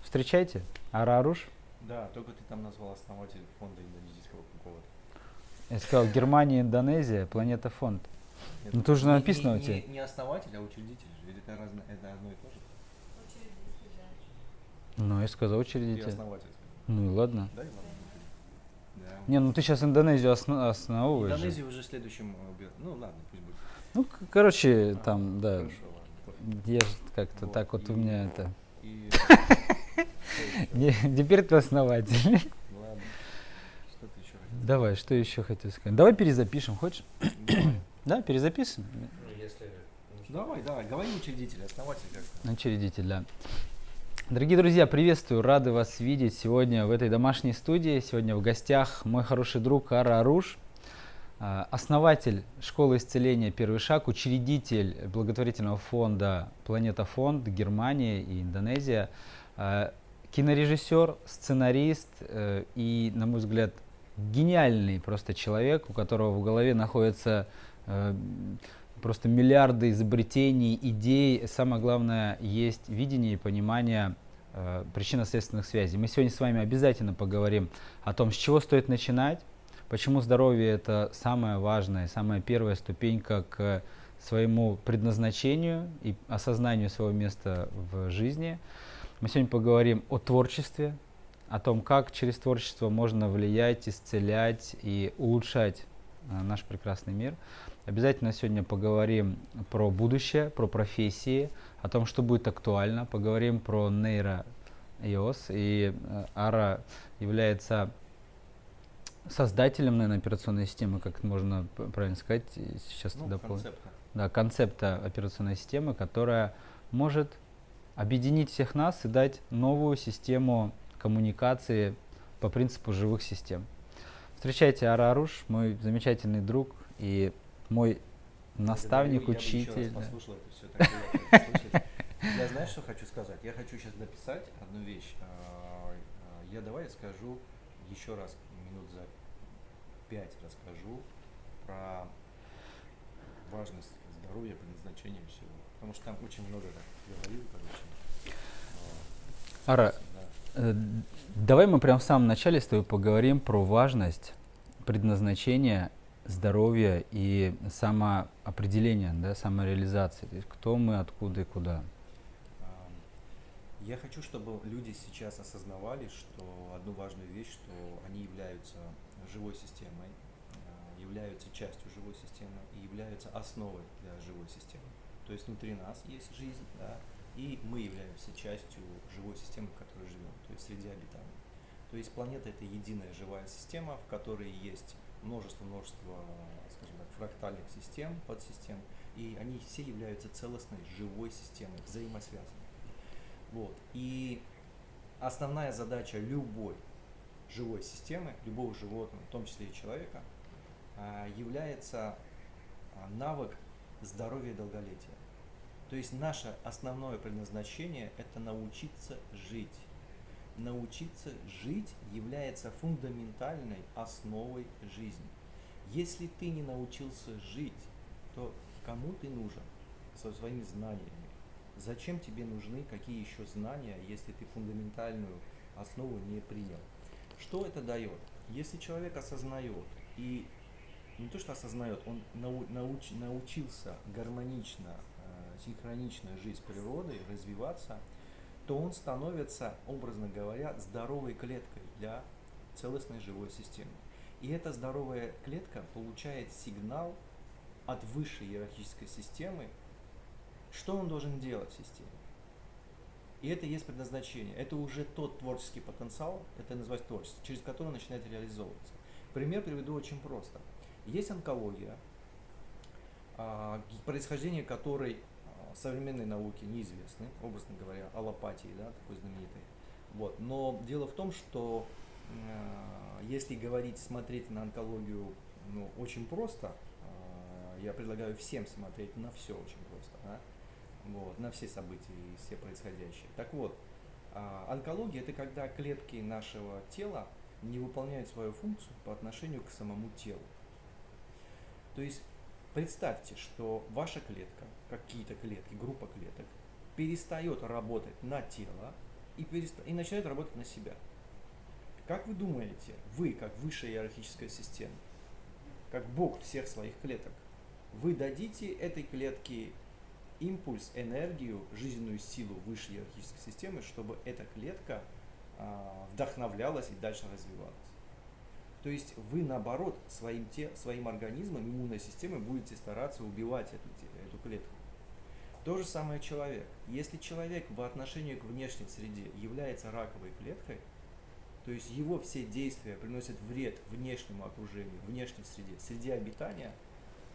Встречайте, Араруш. Да, только ты там назвал основатель фонда индонезийского какого-то. Я сказал Германия, Индонезия, планета фонд. Нет, Ну, тут же написано не, у тебя. Не, не основатель, а учредитель. Или это, разно, это одно и то же? Ну, я сказал Ты учредитель. основатель. Ну и ладно. Да, Иван? Да. Не, ну ты сейчас Индонезию осно- основываешь. же. Индонезию уже следующим э, бер- Ну ладно, пусть будет. Ну, короче, А, там, да. Хорошо, ладно. Я же как-то Вот, так вот у и- меня это. И... Не, теперь ты основатель. Ладно. Что ты еще хотел? Давай, что еще хотел сказать? Давай перезапишем, хочешь? Давай. Да, перезапишем? Ну. Давай, давай, говори учредитель, основатель как Учредитель, да. Дорогие друзья, приветствую, рады вас видеть сегодня в этой домашней студии. Сегодня в гостях мой хороший друг Ара Аруш, а, основатель школы исцеления «Первый шаг», учредитель благотворительного фонда «Планета Фонд» Германия и Индонезия, а, кинорежиссер, сценарист э, и, на мой взгляд, гениальный просто человек, у которого в голове находится э, просто миллиарды изобретений, идей. Самое главное, есть видение и понимание э, причинно-следственных связей. Мы сегодня с вами обязательно поговорим о том, с чего стоит начинать, почему здоровье это самая важная, самая первая ступенька к своему предназначению и осознанию своего места в жизни. Мы сегодня поговорим о творчестве, о том, как через творчество можно влиять, исцелять и улучшать э, наш прекрасный мир. Обязательно сегодня поговорим про будущее, про профессии, о том, что будет актуально. Поговорим про нейро iOS. И э, Ара является создателем, наверное, операционной системы, как можно правильно сказать, сейчас Ну, дополню. концепта. Да, концепта операционной системы, которая может объединить всех нас и дать новую систему коммуникации по принципу живых систем. Встречайте Ара Аруш, мой замечательный друг и мой наставник, я учитель. да. Я знаешь, что хочу сказать? Я хочу сейчас написать одну вещь. А, а, Я давай скажу еще раз, минут за пять расскажу про важность здоровья, предназначения всего. Потому что там очень много так говорил, короче. А, Ара, да. Э, Давай мы прямо в самом начале с тобой поговорим про важность предназначения, здоровья и самоопределения, да, самореализации. То есть кто мы, откуда и куда. Я хочу, чтобы люди сейчас осознавали, что одну важную вещь, что они являются живой системой, а, являются частью живой системы и являются основой для живой системы. То есть внутри нас есть жизнь, да, и мы являемся частью живой системы, в которой живем, то есть среди обитаний. То есть планета это единая живая система, в которой есть множество-множество, скажем так, фрактальных систем, подсистем, и они все являются целостной живой системой, взаимосвязанной. Вот. И основная задача любой живой системы, любого животного, в том числе и человека, а, является а, навык здоровья и долголетия. То есть наше основное предназначение – это научиться жить. Научиться жить является фундаментальной основой жизни. Если ты не научился жить, то кому ты нужен со своими знаниями? Зачем тебе нужны какие еще знания, если ты фундаментальную основу не принял? Что это дает? Если человек осознает и не то что осознает, он нау- науч- научился гармонично, э, синхронично жить с природой, развиваться, то он становится, образно говоря, здоровой клеткой для целостной живой системы. И эта здоровая клетка получает сигнал от высшей иерархической системы, что он должен делать в системе. И это есть предназначение. Это уже тот творческий потенциал, это называется творчество, через который начинает реализовываться. Пример приведу очень просто. Есть онкология, а, происхождение которой современной науке неизвестны, образно говоря, аллопатии, да, такой знаменитой. Вот. Но дело в том, что э, если говорить, смотреть на онкологию ну, очень просто, а, я предлагаю всем смотреть на все очень просто, да, вот, на все события и все происходящее. Так вот, а, онкология это когда клетки нашего тела не выполняют свою функцию по отношению к самому телу. То есть представьте, что ваша клетка, какие-то клетки, группа клеток, перестает работать на тело и, переста- и начинает работать на себя. Как вы думаете, вы, как высшая иерархическая система, как Бог всех своих клеток, вы дадите этой клетке импульс, энергию, жизненную силу высшей иерархической системы, чтобы эта клетка а, вдохновлялась и дальше развивалась. То есть вы наоборот своим, те, своим организмом, иммунной системой будете стараться убивать эту, эту клетку. То же самое человек. Если человек по отношению к внешней среде является раковой клеткой, то есть его все действия приносят вред внешнему окружению, внешней среде, среде обитания,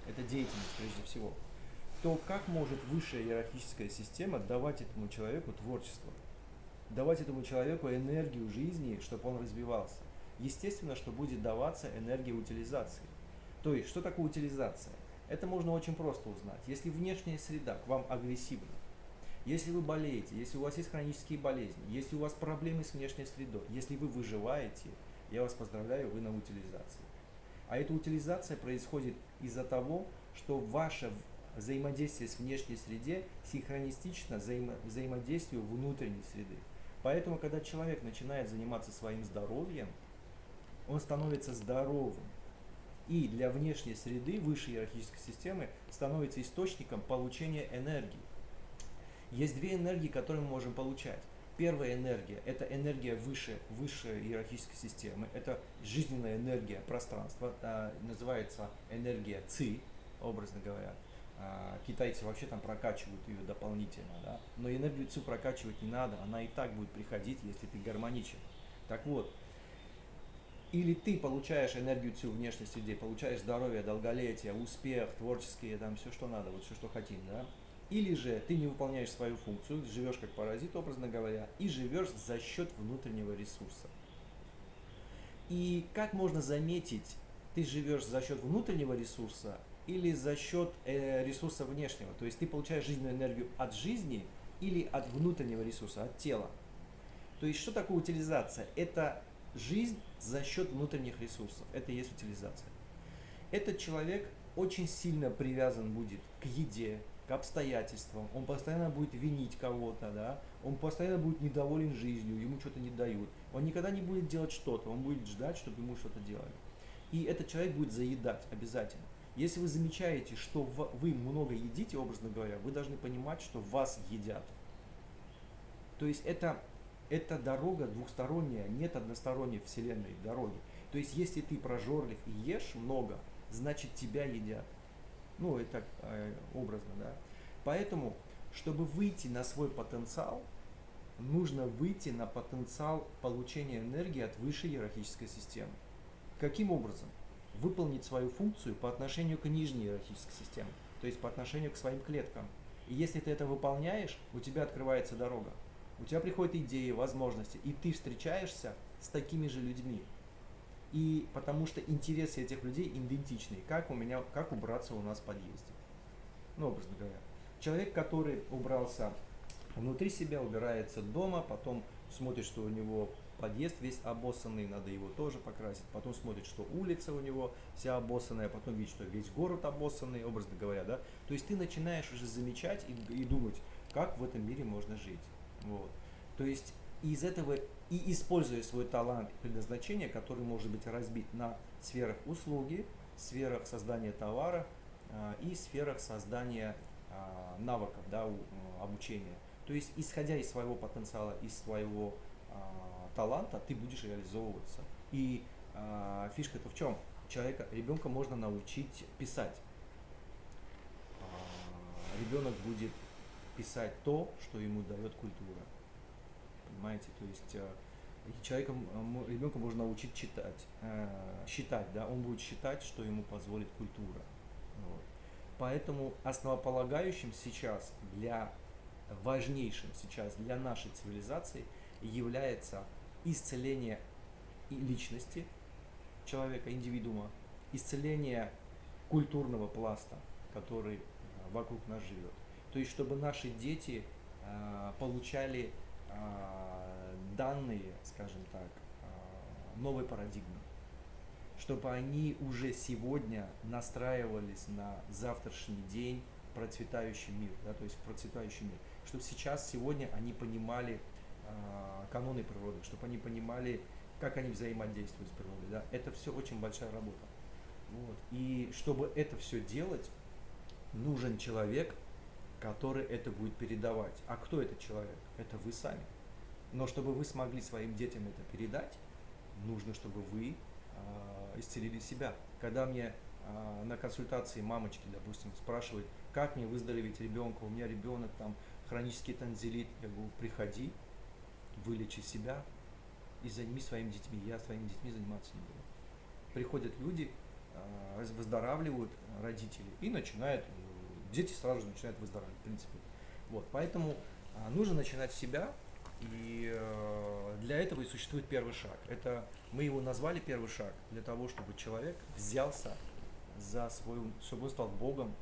это деятельность прежде всего, то как может высшая иерархическая система давать этому человеку творчество? давать этому человеку энергию жизни, чтобы он развивался. Естественно, что будет даваться энергия утилизации. То есть, что такое утилизация? Это можно очень просто узнать. Если внешняя среда к вам агрессивна, если вы болеете, если у вас есть хронические болезни, если у вас проблемы с внешней средой, если вы выживаете, я вас поздравляю, вы на утилизации. А эта утилизация происходит из-за того, что ваше взаимодействие с внешней среде синхронистично взаимо взаимодействию внутренней среды. Поэтому, когда человек начинает заниматься своим здоровьем, он становится здоровым. И для внешней среды, высшей иерархической системы, становится источником получения энергии. Есть две энергии, которые мы можем получать. Первая энергия – это энергия выше, высшей иерархической системы. Это жизненная энергия пространства, а, называется энергия ЦИ, образно говоря. А, китайцы вообще там прокачивают ее дополнительно, да? но энергию ЦИ прокачивать не надо, она и так будет приходить, если ты гармоничен. Так вот, или ты получаешь энергию ЦИ в внешней среде, получаешь здоровье, долголетие, успех, творческие, там все, что надо, вот все, что хотим, да? Или же ты не выполняешь свою функцию, живешь как паразит, образно говоря, и живешь за счет внутреннего ресурса. И как можно заметить, ты живешь за счет внутреннего ресурса или за счет э, ресурса внешнего? То есть ты получаешь жизненную энергию от жизни или от внутреннего ресурса, от тела. То есть что такое утилизация? Это жизнь за счет внутренних ресурсов. Это и есть утилизация. Этот человек очень сильно привязан будет к еде, к обстоятельствам, он постоянно будет винить кого-то, да, он постоянно будет недоволен жизнью, ему что-то не дают. Он никогда не будет делать что-то, он будет ждать, чтобы ему что-то делали. И этот человек будет заедать обязательно. Если вы замечаете, что вы много едите, образно говоря, вы должны понимать, что вас едят. То есть это, это дорога двухсторонняя, нет односторонней вселенной дороги. То есть если ты прожорлив и ешь много, значит тебя едят. Ну, это э, образно, да. Поэтому, чтобы выйти на свой потенциал, нужно выйти на потенциал получения энергии от высшей иерархической системы. Каким образом? Выполнить свою функцию по отношению к нижней иерархической системе, то есть по отношению к своим клеткам. И если ты это выполняешь, у тебя открывается дорога. У тебя приходят идеи, возможности, и ты встречаешься с такими же людьми, и потому что интересы этих людей идентичны. Как у меня, как убраться у нас в подъезде. Ну, образно говоря. Человек, который убрался внутри себя, убирается дома, потом смотрит, что у него подъезд весь обоссанный, надо его тоже покрасить. Потом смотрит, что улица у него вся обоссанная, потом видит, что весь город обоссанный, образно говоря, да. То есть ты начинаешь уже замечать и, и думать, как в этом мире можно жить. Вот. То есть из этого и используя свой талант и предназначение, который может быть разбит на сферах услуги, сферах создания товара э, и сферах создания э, навыков, да, у, обучения. То есть, исходя из своего потенциала, из своего э, таланта, ты будешь реализовываться. И э, фишка-то в чем? Человека, ребенка можно научить писать. Э, ребенок будет писать то, что ему дает культура понимаете, то есть э, человеком, э, ребенка можно научить читать, э, считать, да, он будет считать, что ему позволит культура. Вот. Поэтому основополагающим сейчас для, важнейшим сейчас для нашей цивилизации является исцеление личности человека, индивидуума, исцеление культурного пласта, который вокруг нас живет. То есть, чтобы наши дети получали а, данные, скажем так, а, новой парадигмы, чтобы они уже сегодня настраивались на завтрашний день процветающий мир, да, то есть процветающий мир, чтобы сейчас, сегодня они понимали э, каноны природы, чтобы они понимали, как они взаимодействуют с природой, да, это все очень большая работа. Вот. И чтобы это все делать, нужен человек, который это будет передавать. А кто этот человек? Это вы сами. Но чтобы вы смогли своим детям это передать, нужно, чтобы вы э, исцелили себя. Когда мне э, на консультации мамочки, допустим, спрашивают, как мне выздороветь ребенка, у меня ребенок там хронический танзелит, я говорю, приходи, вылечи себя и займись своими детьми. Я своими детьми заниматься не буду. Приходят люди, э, выздоравливают родители и начинают дети сразу же начинают выздоравливать, в принципе. Вот, поэтому а, нужно начинать с себя И э, для этого и существует первый шаг. Это мы его назвали первый шаг для того, чтобы человек взялся за свою, чтобы он стал Богом.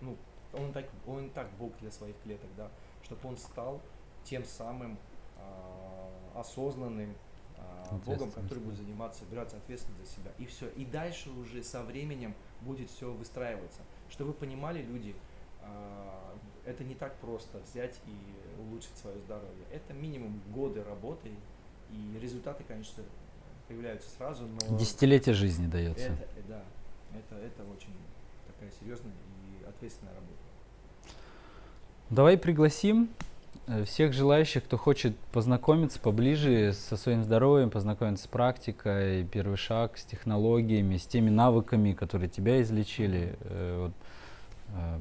Ну, он так, он так Бог для своих клеток, да, чтобы он стал тем самым а, осознанным а, Богом, который будет заниматься, браться ответственность за себя. И все. И дальше уже со временем будет все выстраиваться. Чтобы вы понимали, люди, а, это не так просто взять и улучшить свое здоровье. Это минимум годы работы, и результаты, конечно, появляются сразу, но Десятилетие жизни дается. это, э, да, это, это очень такая серьезная и ответственная работа. Давай пригласим всех желающих, кто хочет познакомиться поближе со своим здоровьем, познакомиться с практикой, первый шаг, с технологиями, с теми навыками, которые тебя излечили. э, вот, э,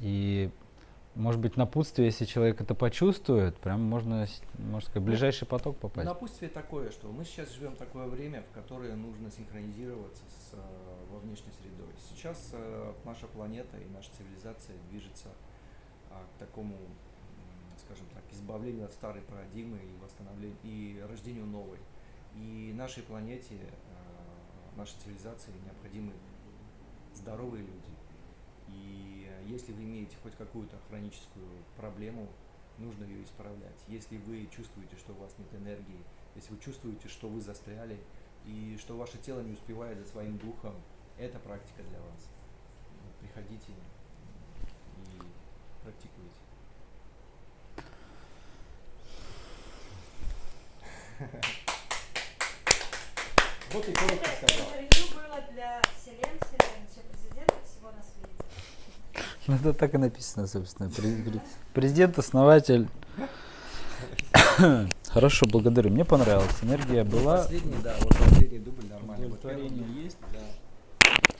И, может быть, напутствие, если человек это почувствует, прям можно, можно сказать, в ближайший поток попасть. Напутствие такое, что мы сейчас живем такое время, в которое нужно синхронизироваться с э, во внешней средой. Сейчас э, наша планета и наша цивилизация движется а, к такому, скажем так, избавлению от старой парадигмы и восстановлению и рождению новой. И нашей планете, э, нашей цивилизации необходимы здоровые люди. И если вы имеете хоть какую-то хроническую проблему, нужно ее исправлять. Если вы чувствуете, что у вас нет энергии, если вы чувствуете, что вы застряли и что ваше тело не успевает за своим духом, это практика для вас. Приходите и практикуйте. Вот и коротко сказал. интервью было для Селен Селеновича, президента всего на свете. Ну, это так и написано, собственно. Пре- пре- Президент, основатель. Хорошо, благодарю. Мне понравилось. Энергия была. Последний, да, вот последний дубль нормально. Удовлетворение есть. Да.